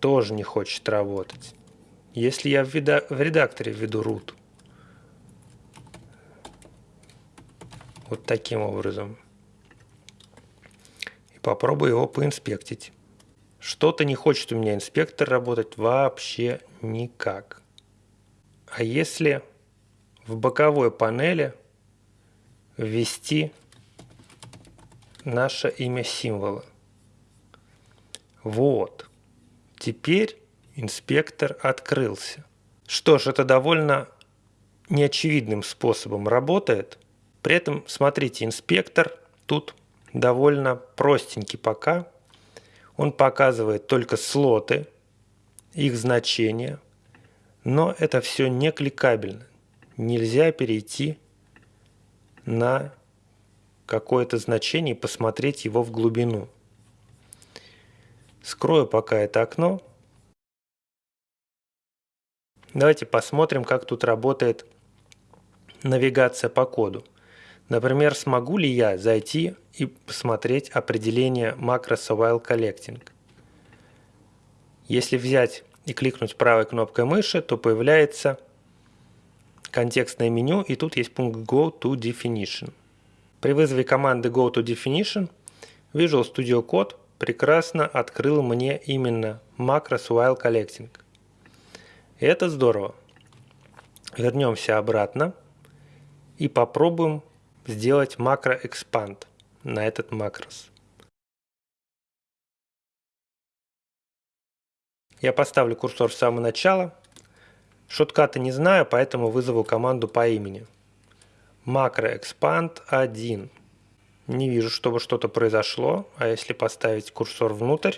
тоже не хочет работать. Если я в, редакторе введу root, вот таким образом, и попробую его поинспектить. Что-то не хочет у меня инспектор работать вообще никак. А если в боковой панели ввести наше имя символа? Вот. Теперь инспектор открылся. Что ж, это довольно неочевидным способом работает. При этом, смотрите, инспектор тут довольно простенький пока. Он показывает только слоты, их значения, но это все не кликабельно. Нельзя перейти на какое-то значение и посмотреть его в глубину. Скрою пока это окно Давайте посмотрим, как тут работает навигация по коду. Например, смогу ли я зайти и посмотреть определение макроса while collecting. Если взять и кликнуть правой кнопкой мыши, то появляется контекстное меню, и тут есть пункт Go to Definition. При вызове команды Go to Definition Visual Studio Code прекрасно открыл мне именно макрос while collecting. Это здорово. Вернемся обратно и попробуем сделать макро expand на этот макрос. Я поставлю курсор с самого начала. Шоткаты не знаю, поэтому вызову команду по имени. Macro expand 1. Не вижу, чтобы что-то произошло. А если поставить курсор внутрь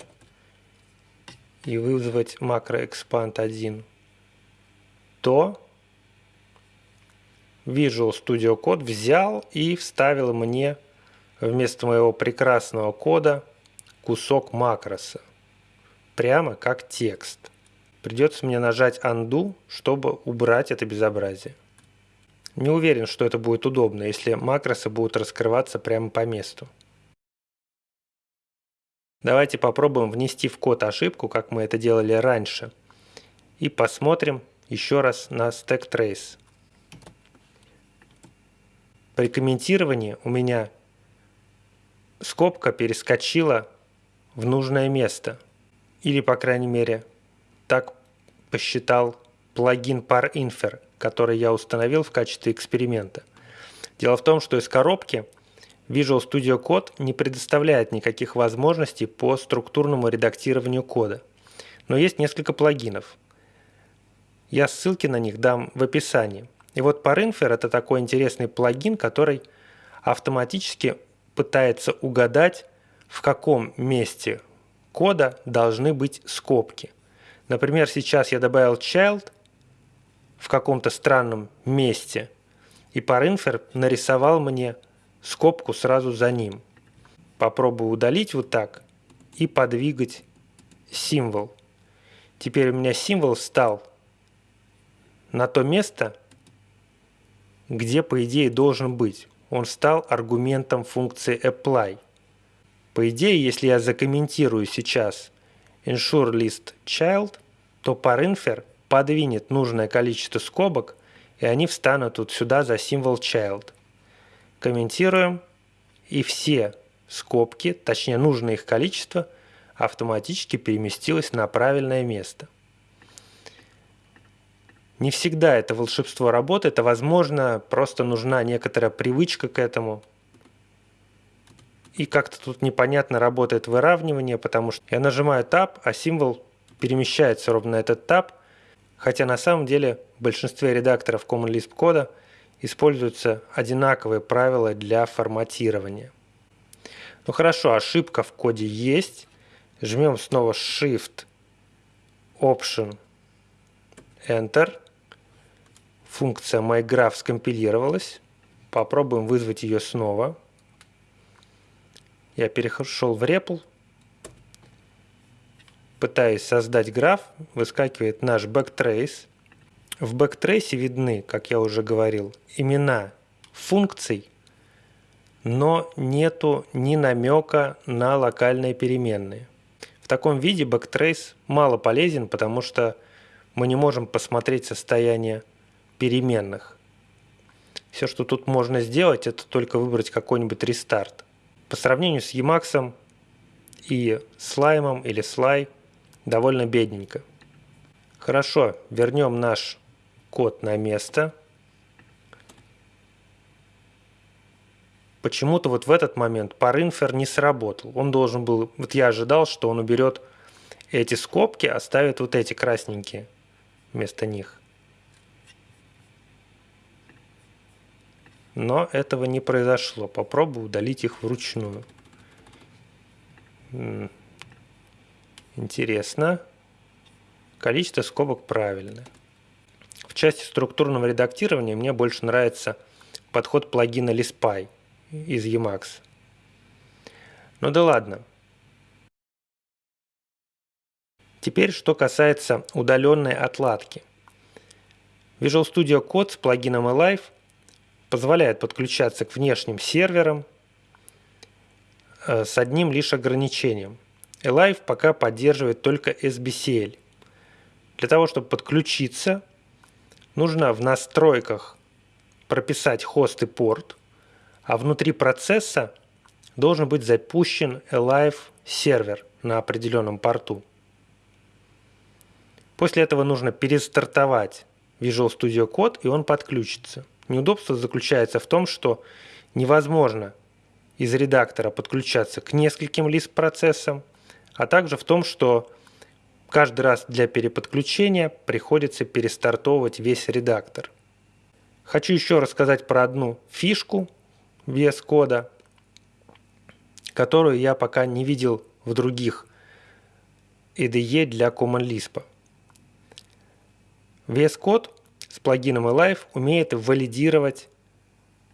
и вызвать macro expand 1, то Visual Studio Code взял и вставил мне вместо моего прекрасного кода кусок макроса. Прямо как текст. Придется мне нажать Undo, чтобы убрать это безобразие. Не уверен, что это будет удобно, если макросы будут раскрываться прямо по месту. Давайте попробуем внести в код ошибку, как мы это делали раньше. И посмотрим, еще раз на stack trace. При комментировании у меня скобка перескочила в нужное место. Или, по крайней мере, так посчитал плагин ParInfer, который я установил в качестве эксперимента. Дело в том, что из коробки Visual Studio Code не предоставляет никаких возможностей по структурному редактированию кода. Но есть несколько плагинов – я ссылки на них дам в описании. И вот ParInfer – это такой интересный плагин, который автоматически пытается угадать, в каком месте кода должны быть скобки. Например, сейчас я добавил child в каком-то странном месте, и ParInfer нарисовал мне скобку сразу за ним. Попробую удалить вот так и подвигать символ. Теперь у меня символ стал на то место, где, по идее, должен быть. Он стал аргументом функции apply. По идее, если я закомментирую сейчас ensure list child, то parinfer подвинет нужное количество скобок, и они встанут вот сюда за символ child. Комментируем, и все скобки, точнее нужное их количество, автоматически переместилось на правильное место. Не всегда это волшебство работает, а возможно просто нужна некоторая привычка к этому. И как-то тут непонятно работает выравнивание, потому что я нажимаю Tab, а символ перемещается ровно на этот Tab, хотя на самом деле в большинстве редакторов Common Lisp кода используются одинаковые правила для форматирования. Ну хорошо, ошибка в коде есть. Жмем снова Shift, Option, Enter. Функция MyGraph скомпилировалась. Попробуем вызвать ее снова. Я перешел в REPL. Пытаюсь создать граф. Выскакивает наш backtrace. В backtrace видны, как я уже говорил, имена функций, но нету ни намека на локальные переменные. В таком виде backtrace мало полезен, потому что мы не можем посмотреть состояние переменных. Все, что тут можно сделать, это только выбрать какой-нибудь рестарт. По сравнению с Emacs и слаймом или слай довольно бедненько. Хорошо, вернем наш код на место. Почему-то вот в этот момент parInfer не сработал. Он должен был, вот я ожидал, что он уберет эти скобки, оставит вот эти красненькие вместо них. Но этого не произошло. Попробую удалить их вручную. Интересно. Количество скобок правильное. В части структурного редактирования мне больше нравится подход плагина Lispy из Emacs. Ну да ладно. Теперь, что касается удаленной отладки. Visual Studio Code с плагином Alive – позволяет подключаться к внешним серверам э, с одним лишь ограничением. Alive пока поддерживает только SBCL. Для того, чтобы подключиться, нужно в настройках прописать хост и порт, а внутри процесса должен быть запущен Alive сервер на определенном порту. После этого нужно перестартовать Visual Studio Code, и он подключится. Неудобство заключается в том, что невозможно из редактора подключаться к нескольким лист-процессам, а также в том, что каждый раз для переподключения приходится перестартовывать весь редактор. Хочу еще рассказать про одну фишку VS кода, которую я пока не видел в других IDE для Common Lisp. VS Code с плагином Alive умеет валидировать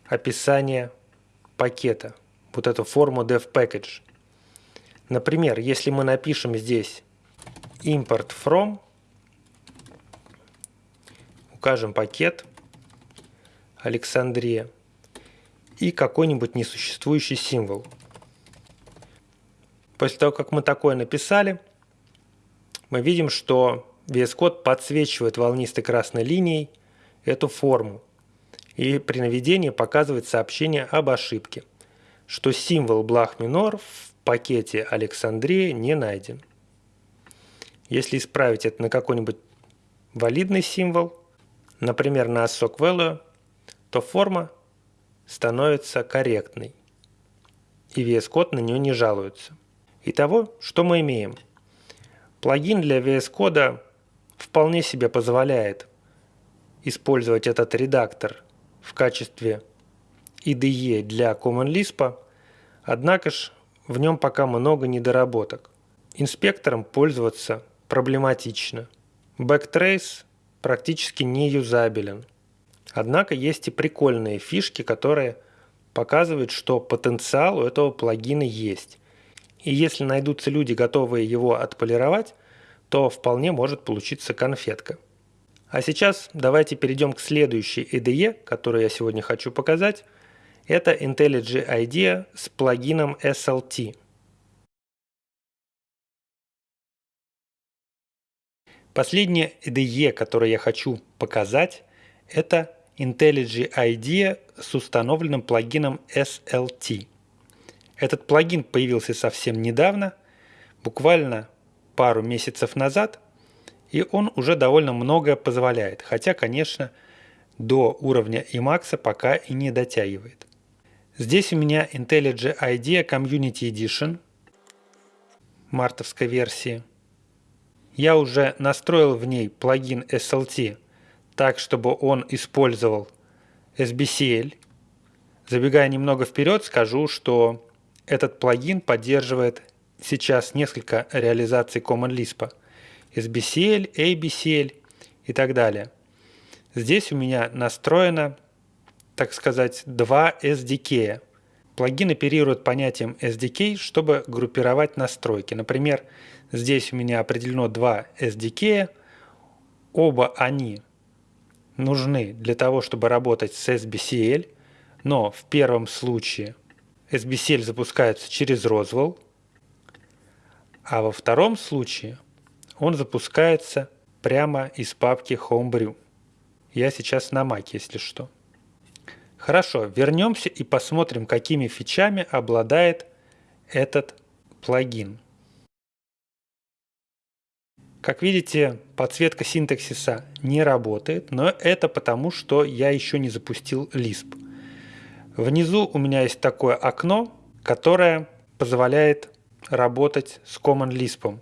описание пакета, вот эту форму dev-package. Например, если мы напишем здесь import from, укажем пакет Александрия и какой-нибудь несуществующий символ. После того, как мы такое написали, мы видим, что VS Code подсвечивает волнистой красной линией эту форму и при наведении показывает сообщение об ошибке, что символ блах минор в пакете Александрия не найден. Если исправить это на какой-нибудь валидный символ, например, на ASOC value, то форма становится корректной, и VS Code на нее не жалуется. Итого, что мы имеем? Плагин для VS Code вполне себе позволяет использовать этот редактор в качестве IDE для Common Lisp, однако ж в нем пока много недоработок. Инспектором пользоваться проблематично. Backtrace практически не юзабелен. Однако есть и прикольные фишки, которые показывают, что потенциал у этого плагина есть. И если найдутся люди, готовые его отполировать, то вполне может получиться конфетка. А сейчас давайте перейдем к следующей IDE, которую я сегодня хочу показать. Это IntelliJ IDEA с плагином SLT. Последняя IDE, которую я хочу показать, это IntelliJ IDEA с установленным плагином SLT. Этот плагин появился совсем недавно, буквально пару месяцев назад, и он уже довольно многое позволяет, хотя, конечно, до уровня Emacs пока и не дотягивает. Здесь у меня IntelliJ IDEA Community Edition мартовской версии. Я уже настроил в ней плагин SLT так, чтобы он использовал SBCL. Забегая немного вперед, скажу, что этот плагин поддерживает сейчас несколько реализаций Common Lisp. SBCL, ABCL и так далее. Здесь у меня настроено, так сказать, два SDK. Плагин оперирует понятием SDK, чтобы группировать настройки. Например, здесь у меня определено два SDK. Оба они нужны для того, чтобы работать с SBCL, но в первом случае SBCL запускается через Roswell, а во втором случае он запускается прямо из папки Homebrew. Я сейчас на Mac, если что. Хорошо, вернемся и посмотрим, какими фичами обладает этот плагин. Как видите, подсветка синтаксиса не работает, но это потому, что я еще не запустил Lisp. Внизу у меня есть такое окно, которое позволяет работать с Common Lisp.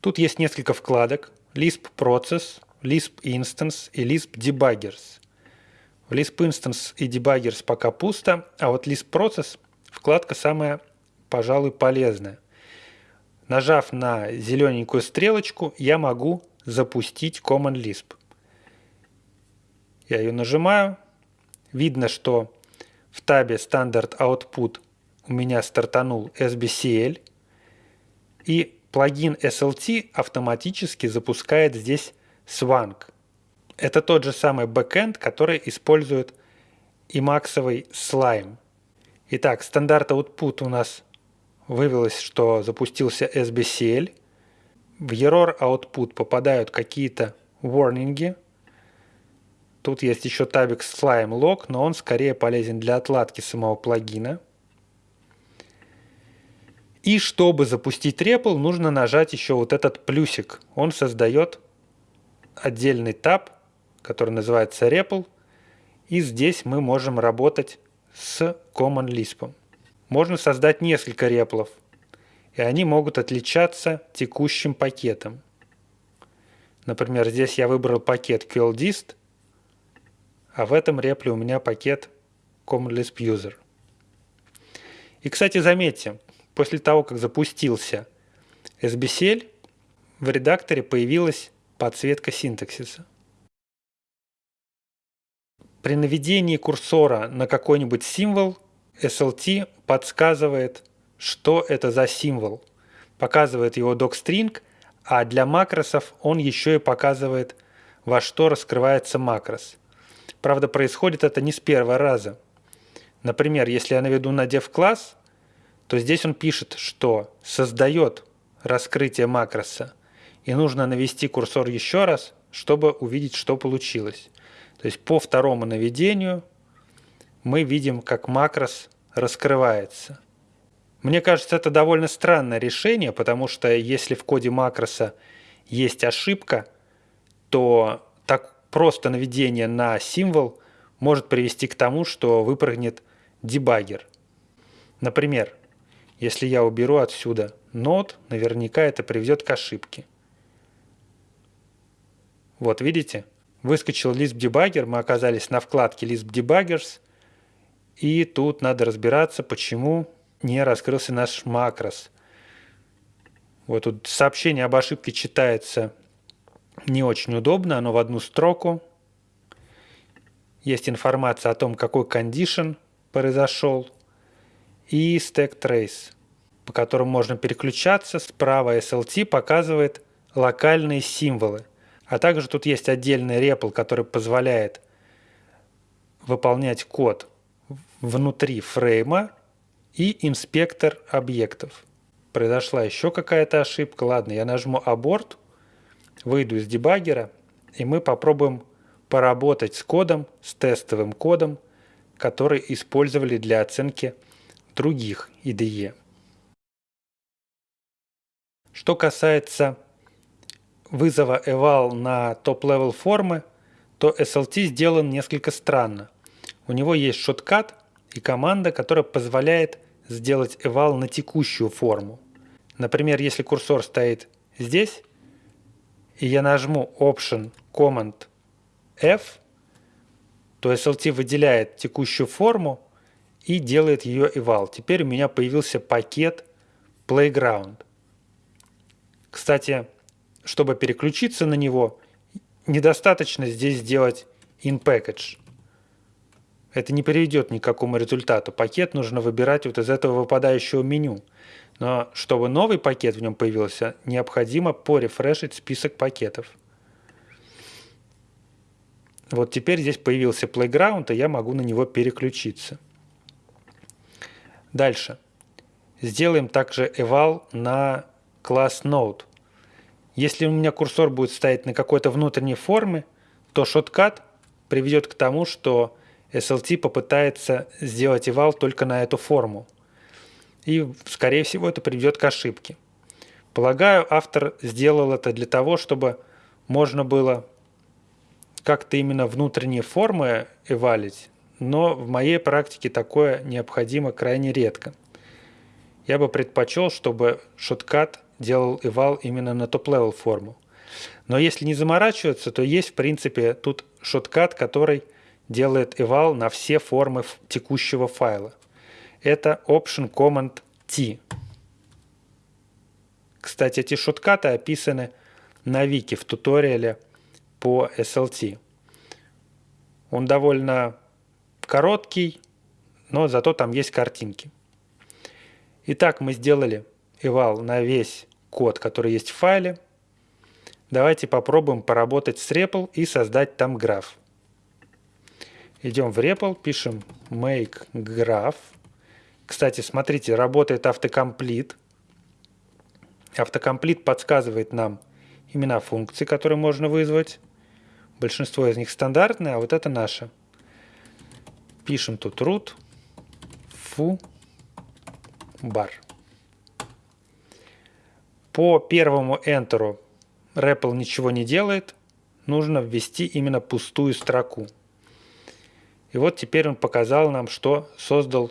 Тут есть несколько вкладок. Lisp Process, Lisp Instance и Lisp Debuggers. В Lisp Instance и Debuggers пока пусто, а вот Lisp Process вкладка самая, пожалуй, полезная. Нажав на зелененькую стрелочку, я могу запустить Common Lisp. Я ее нажимаю. Видно, что в табе Standard Output у меня стартанул SBCL. И плагин SLT автоматически запускает здесь Swank. Это тот же самый бэкэнд, который использует и максовый слайм. Итак, стандарт output у нас вывелось, что запустился SBCL. В error output попадают какие-то warnings. Тут есть еще табик slime log, но он скорее полезен для отладки самого плагина. И чтобы запустить REPL, нужно нажать еще вот этот плюсик. Он создает отдельный таб, который называется REPL. И здесь мы можем работать с Common Lisp. Можно создать несколько реплов, и они могут отличаться текущим пакетом. Например, здесь я выбрал пакет QLDist, а в этом репле у меня пакет Common Lisp User. И, кстати, заметьте, после того, как запустился SBCL, в редакторе появилась подсветка синтаксиса. При наведении курсора на какой-нибудь символ SLT подсказывает, что это за символ, показывает его docstring, а для макросов он еще и показывает, во что раскрывается макрос. Правда, происходит это не с первого раза. Например, если я наведу на dev-класс, то здесь он пишет, что создает раскрытие макроса, и нужно навести курсор еще раз, чтобы увидеть, что получилось. То есть по второму наведению мы видим, как макрос раскрывается. Мне кажется, это довольно странное решение, потому что если в коде макроса есть ошибка, то так просто наведение на символ может привести к тому, что выпрыгнет дебаггер. Например, если я уберу отсюда нод, наверняка это приведет к ошибке. Вот видите, выскочил Lisp Debugger, мы оказались на вкладке Lisp Debuggers, и тут надо разбираться, почему не раскрылся наш макрос. Вот тут сообщение об ошибке читается не очень удобно, оно в одну строку. Есть информация о том, какой condition произошел и stack trace, по которым можно переключаться. Справа SLT показывает локальные символы. А также тут есть отдельный REPL, который позволяет выполнять код внутри фрейма и инспектор объектов. Произошла еще какая-то ошибка. Ладно, я нажму abort, выйду из дебаггера, и мы попробуем поработать с кодом, с тестовым кодом, который использовали для оценки других IDE. Что касается вызова eval на top-level формы, то SLT сделан несколько странно. У него есть shortcut и команда, которая позволяет сделать eval на текущую форму. Например, если курсор стоит здесь, и я нажму Option Command F, то SLT выделяет текущую форму и делает ее eval. Теперь у меня появился пакет Playground. Кстати, чтобы переключиться на него, недостаточно здесь сделать in-package. Это не приведет ни к какому результату. Пакет нужно выбирать вот из этого выпадающего меню. Но чтобы новый пакет в нем появился, необходимо порефрешить список пакетов. Вот теперь здесь появился Playground, и я могу на него переключиться. Дальше. Сделаем также eval на класс Node. Если у меня курсор будет стоять на какой-то внутренней форме, то шоткат приведет к тому, что SLT попытается сделать eval только на эту форму. И, скорее всего, это приведет к ошибке. Полагаю, автор сделал это для того, чтобы можно было как-то именно внутренние формы эвалить, но в моей практике такое необходимо крайне редко. Я бы предпочел, чтобы shortcut делал eval именно на top-level форму. Но если не заморачиваться, то есть в принципе тут shortcut, который делает eval на все формы текущего файла. Это Option Command T. Кстати, эти shortcut ы описаны на вики в туториале по SLT. Он довольно короткий, но зато там есть картинки. Итак, мы сделали eval на весь код, который есть в файле. Давайте попробуем поработать с REPL и создать там граф. Идем в REPL, пишем make graph. Кстати, смотрите, работает автокомплит. Автокомплит подсказывает нам имена функций, которые можно вызвать. Большинство из них стандартные, а вот это наша. Пишем тут root foo bar. По первому Enter REPL ничего не делает. Нужно ввести именно пустую строку. И вот теперь он показал нам, что создал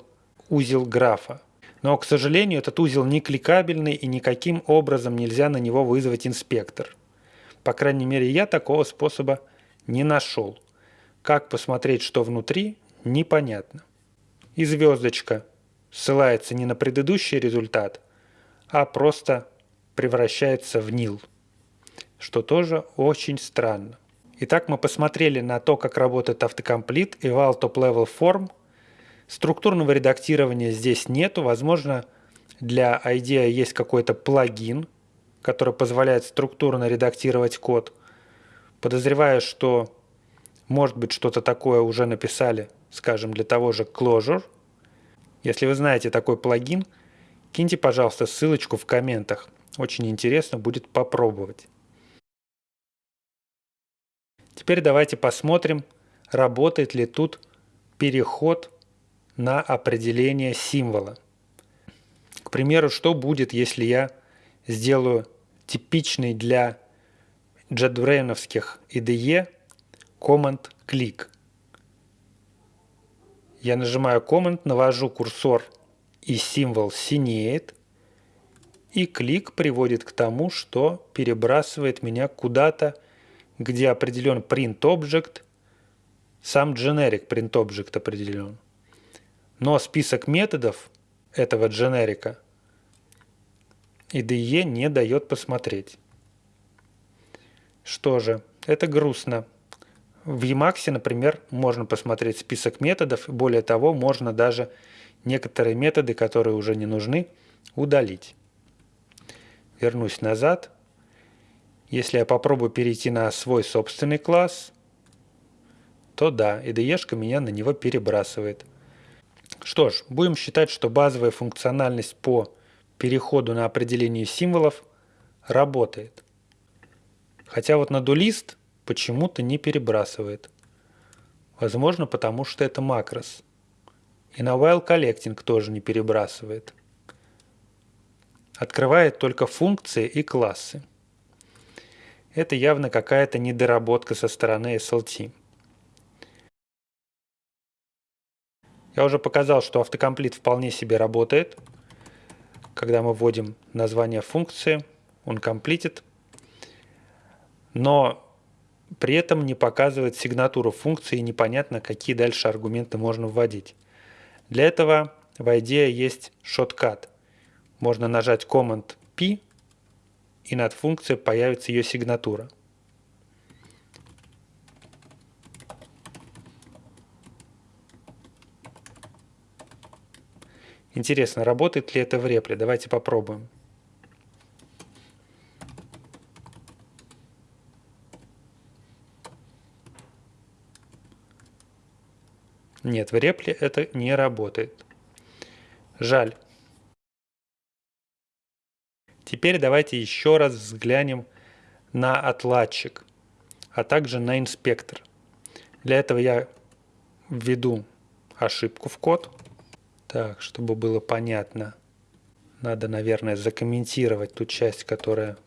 узел графа. Но, к сожалению, этот узел не кликабельный и никаким образом нельзя на него вызвать инспектор. По крайней мере, я такого способа не нашел. Как посмотреть, что внутри, непонятно. И звездочка ссылается не на предыдущий результат, а просто превращается в нил, что тоже очень странно. Итак, мы посмотрели на то, как работает автокомплит и Eval Top Level Form. Структурного редактирования здесь нету. Возможно, для IDEA есть какой-то плагин, который позволяет структурно редактировать код – Подозреваю, что может быть что-то такое уже написали, скажем, для того же Clojure. Если вы знаете такой плагин, киньте, пожалуйста, ссылочку в комментах. Очень интересно будет попробовать. Теперь давайте посмотрим, работает ли тут переход на определение символа. К примеру, что будет, если я сделаю типичный для JetBrains IDE Command Click. Я нажимаю Command, навожу курсор и символ синеет, и клик приводит к тому, что перебрасывает меня куда-то, где определен print object, сам generic print object определен. Но список методов этого дженерика IDE не дает посмотреть. Что же, это грустно. В Emacs, например, можно посмотреть список методов, более того, можно даже некоторые методы, которые уже не нужны, удалить. Вернусь назад. Если я попробую перейти на свой собственный класс, то да, IDE меня на него перебрасывает. Что ж, будем считать, что базовая функциональность по переходу на определение символов работает. Хотя вот на дулист почему-то не перебрасывает. Возможно, потому что это макрос. И на while collecting тоже не перебрасывает. Открывает только функции и классы. это явно какая-то недоработка со стороны SLT. Я уже показал, что автокомплит вполне себе работает. Когда мы вводим название функции, он комплитит, но при этом не показывает сигнатуру функции и непонятно, какие дальше аргументы можно вводить. Для этого в IDEA есть шоткат. Можно нажать Command P, и над функцией появится ее сигнатура. Интересно, работает ли это в репле? Давайте попробуем. Нет, в репле это не работает. Жаль. Теперь давайте еще раз взглянем на отладчик, а также на инспектор. Для этого я введу ошибку в код. Так, чтобы было понятно, надо, наверное, закомментировать ту часть, которая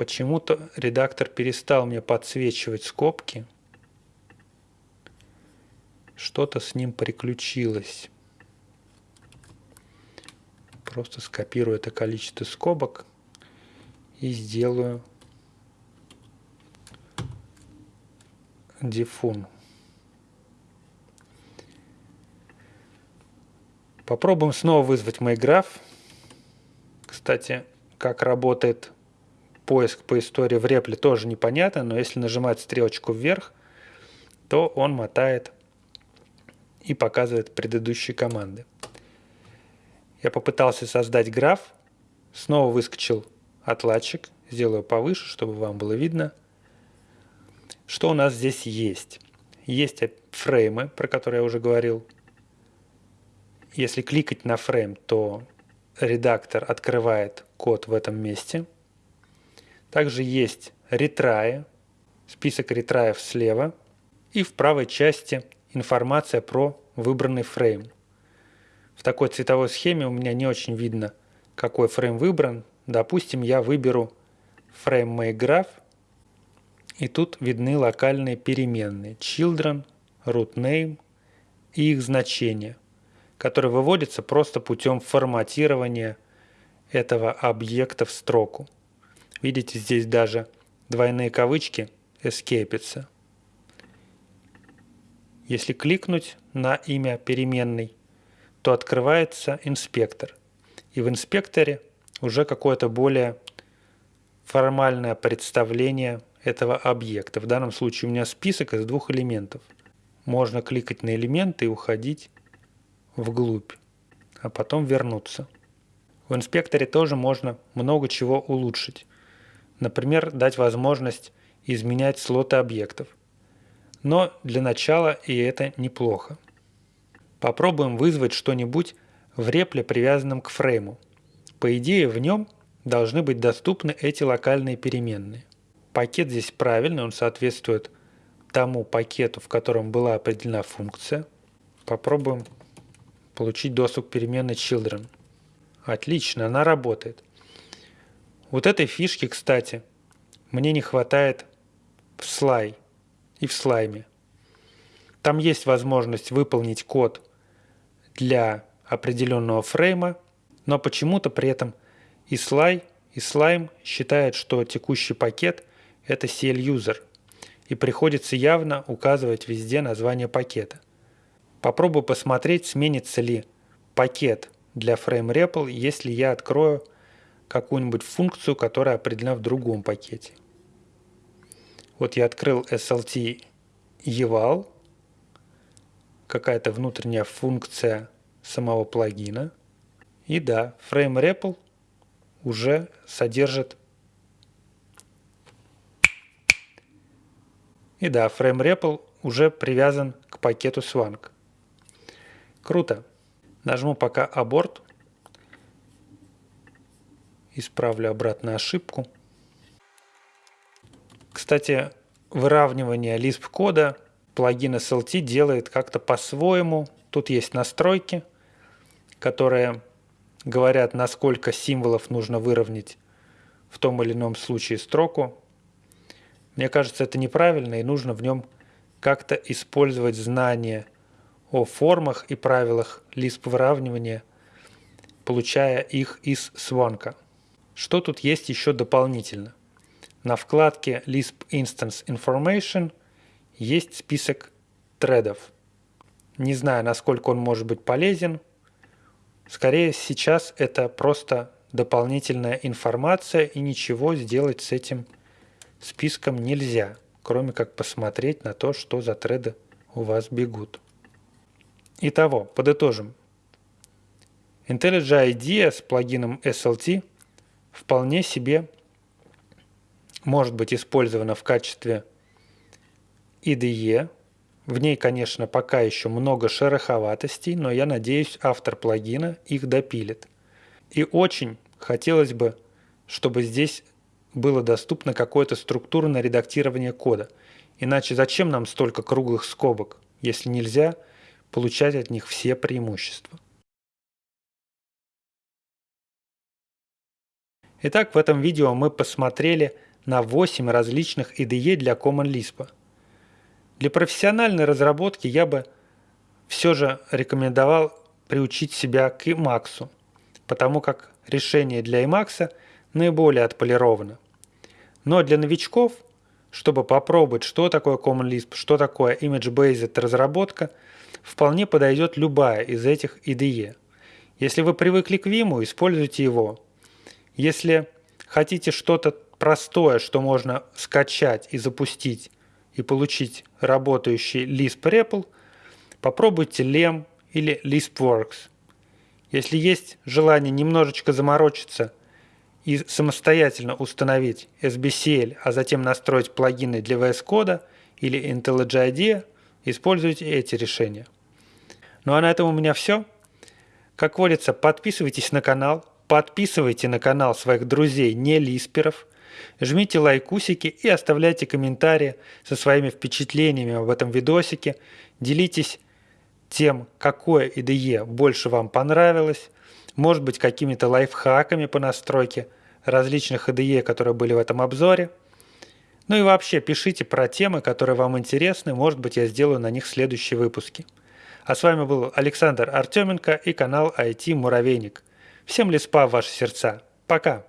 Почему-то редактор перестал мне подсвечивать скобки. Что-то с ним приключилось. Просто скопирую это количество скобок и сделаю дефун. Попробуем снова вызвать MyGraph. Кстати, как работает поиск по истории в репле тоже непонятно, но если нажимать стрелочку вверх, то он мотает и показывает предыдущие команды. Я попытался создать граф, снова выскочил отладчик, сделаю повыше, чтобы вам было видно. Что у нас здесь есть? Есть фреймы, про которые я уже говорил, если кликать на фрейм, то редактор открывает код в этом месте. Также есть ретраи, список ретраев слева. И в правой части информация про выбранный фрейм. В такой цветовой схеме у меня не очень видно, какой фрейм выбран. Допустим, я выберу фрейм MyGraph, и тут видны локальные переменные children, root name и их значения который выводится просто путем форматирования этого объекта в строку. Видите, здесь даже двойные кавычки эскейпятся. Если кликнуть на имя переменной, то открывается инспектор. И в инспекторе уже какое-то более формальное представление этого объекта. В данном случае у меня список из двух элементов. Можно кликать на элементы и уходить вглубь, а потом вернуться. В инспекторе тоже можно много чего улучшить. Например, дать возможность изменять слоты объектов. Но для начала и это неплохо. Попробуем вызвать что-нибудь в репле, привязанном к фрейму. По идее, в нем должны быть доступны эти локальные переменные. Пакет здесь правильный, он соответствует тому пакету, в котором была определена функция. Попробуем получить доступ к переменной children. Отлично, она работает. Вот этой фишки, кстати, мне не хватает в слай и в слайме. Там есть возможность выполнить код для определенного фрейма, но почему-то при этом и слай, и слайм считает, что текущий пакет – это CL-user, и приходится явно указывать везде название пакета – Попробую посмотреть, сменится ли пакет для FrameRepl, если я открою какую-нибудь функцию, которая определена в другом пакете. Вот я открыл SLT eval, какая-то внутренняя функция самого плагина. И да, FrameRepl уже содержит И да, FrameRepl уже привязан к пакету Swank. Круто. Нажму пока аборт. Исправлю обратно ошибку. Кстати, выравнивание Lisp кода плагин SLT делает как-то по-своему. Тут есть настройки, которые говорят, насколько символов нужно выровнять в том или ином случае строку. Мне кажется, это неправильно, и нужно в нем как-то использовать знания о формах и правилах Lisp выравнивания, получая их из Swank. Что тут есть еще дополнительно? На вкладке Lisp Instance Information есть список тредов. Не знаю, насколько он может быть полезен. Скорее, сейчас это просто дополнительная информация, и ничего сделать с этим списком нельзя, кроме как посмотреть на то, что за треды у вас бегут. Итого, подытожим. IntelliJ IDEA с плагином SLT вполне себе может быть использована в качестве IDE. В ней, конечно, пока еще много шероховатостей, но я надеюсь, автор плагина их допилит. И очень хотелось бы, чтобы здесь было доступно какое-то структурное редактирование кода. Иначе зачем нам столько круглых скобок, если нельзя получать от них все преимущества? Итак, в этом видео мы посмотрели на 8 различных IDE для Common Lisp. Для профессиональной разработки я бы все же рекомендовал приучить себя к Emacs, потому как решение для Emacs наиболее отполировано. Но для новичков, чтобы попробовать, что такое Common Lisp, что такое Image-Based разработка, вполне подойдет любая из этих IDE. Если вы привыкли к Vim, используйте его. Если хотите что-то простое, что можно скачать и запустить и получить работающий Lisp REPL, попробуйте Lem или LispWorks. Если есть желание немножечко заморочиться и самостоятельно установить SBCL, а затем настроить плагины для VS Code или IntelliJ IDEA, используйте эти решения. Ну а на этом у меня все. Как водится, подписывайтесь на канал, подписывайте на канал своих друзей не лисперов – Жмите лайкусики и оставляйте комментарии со своими впечатлениями об этом видосике. Делитесь тем, какое IDE больше вам понравилось. Может быть, какими-то лайфхаками по настройке различных IDE, которые были в этом обзоре. Ну и вообще, пишите про темы, которые вам интересны. Может быть, я сделаю на них следующие выпуски. А с вами был Александр Артеменко и канал IT Муравейник. Всем леспа в ваши сердца. Пока!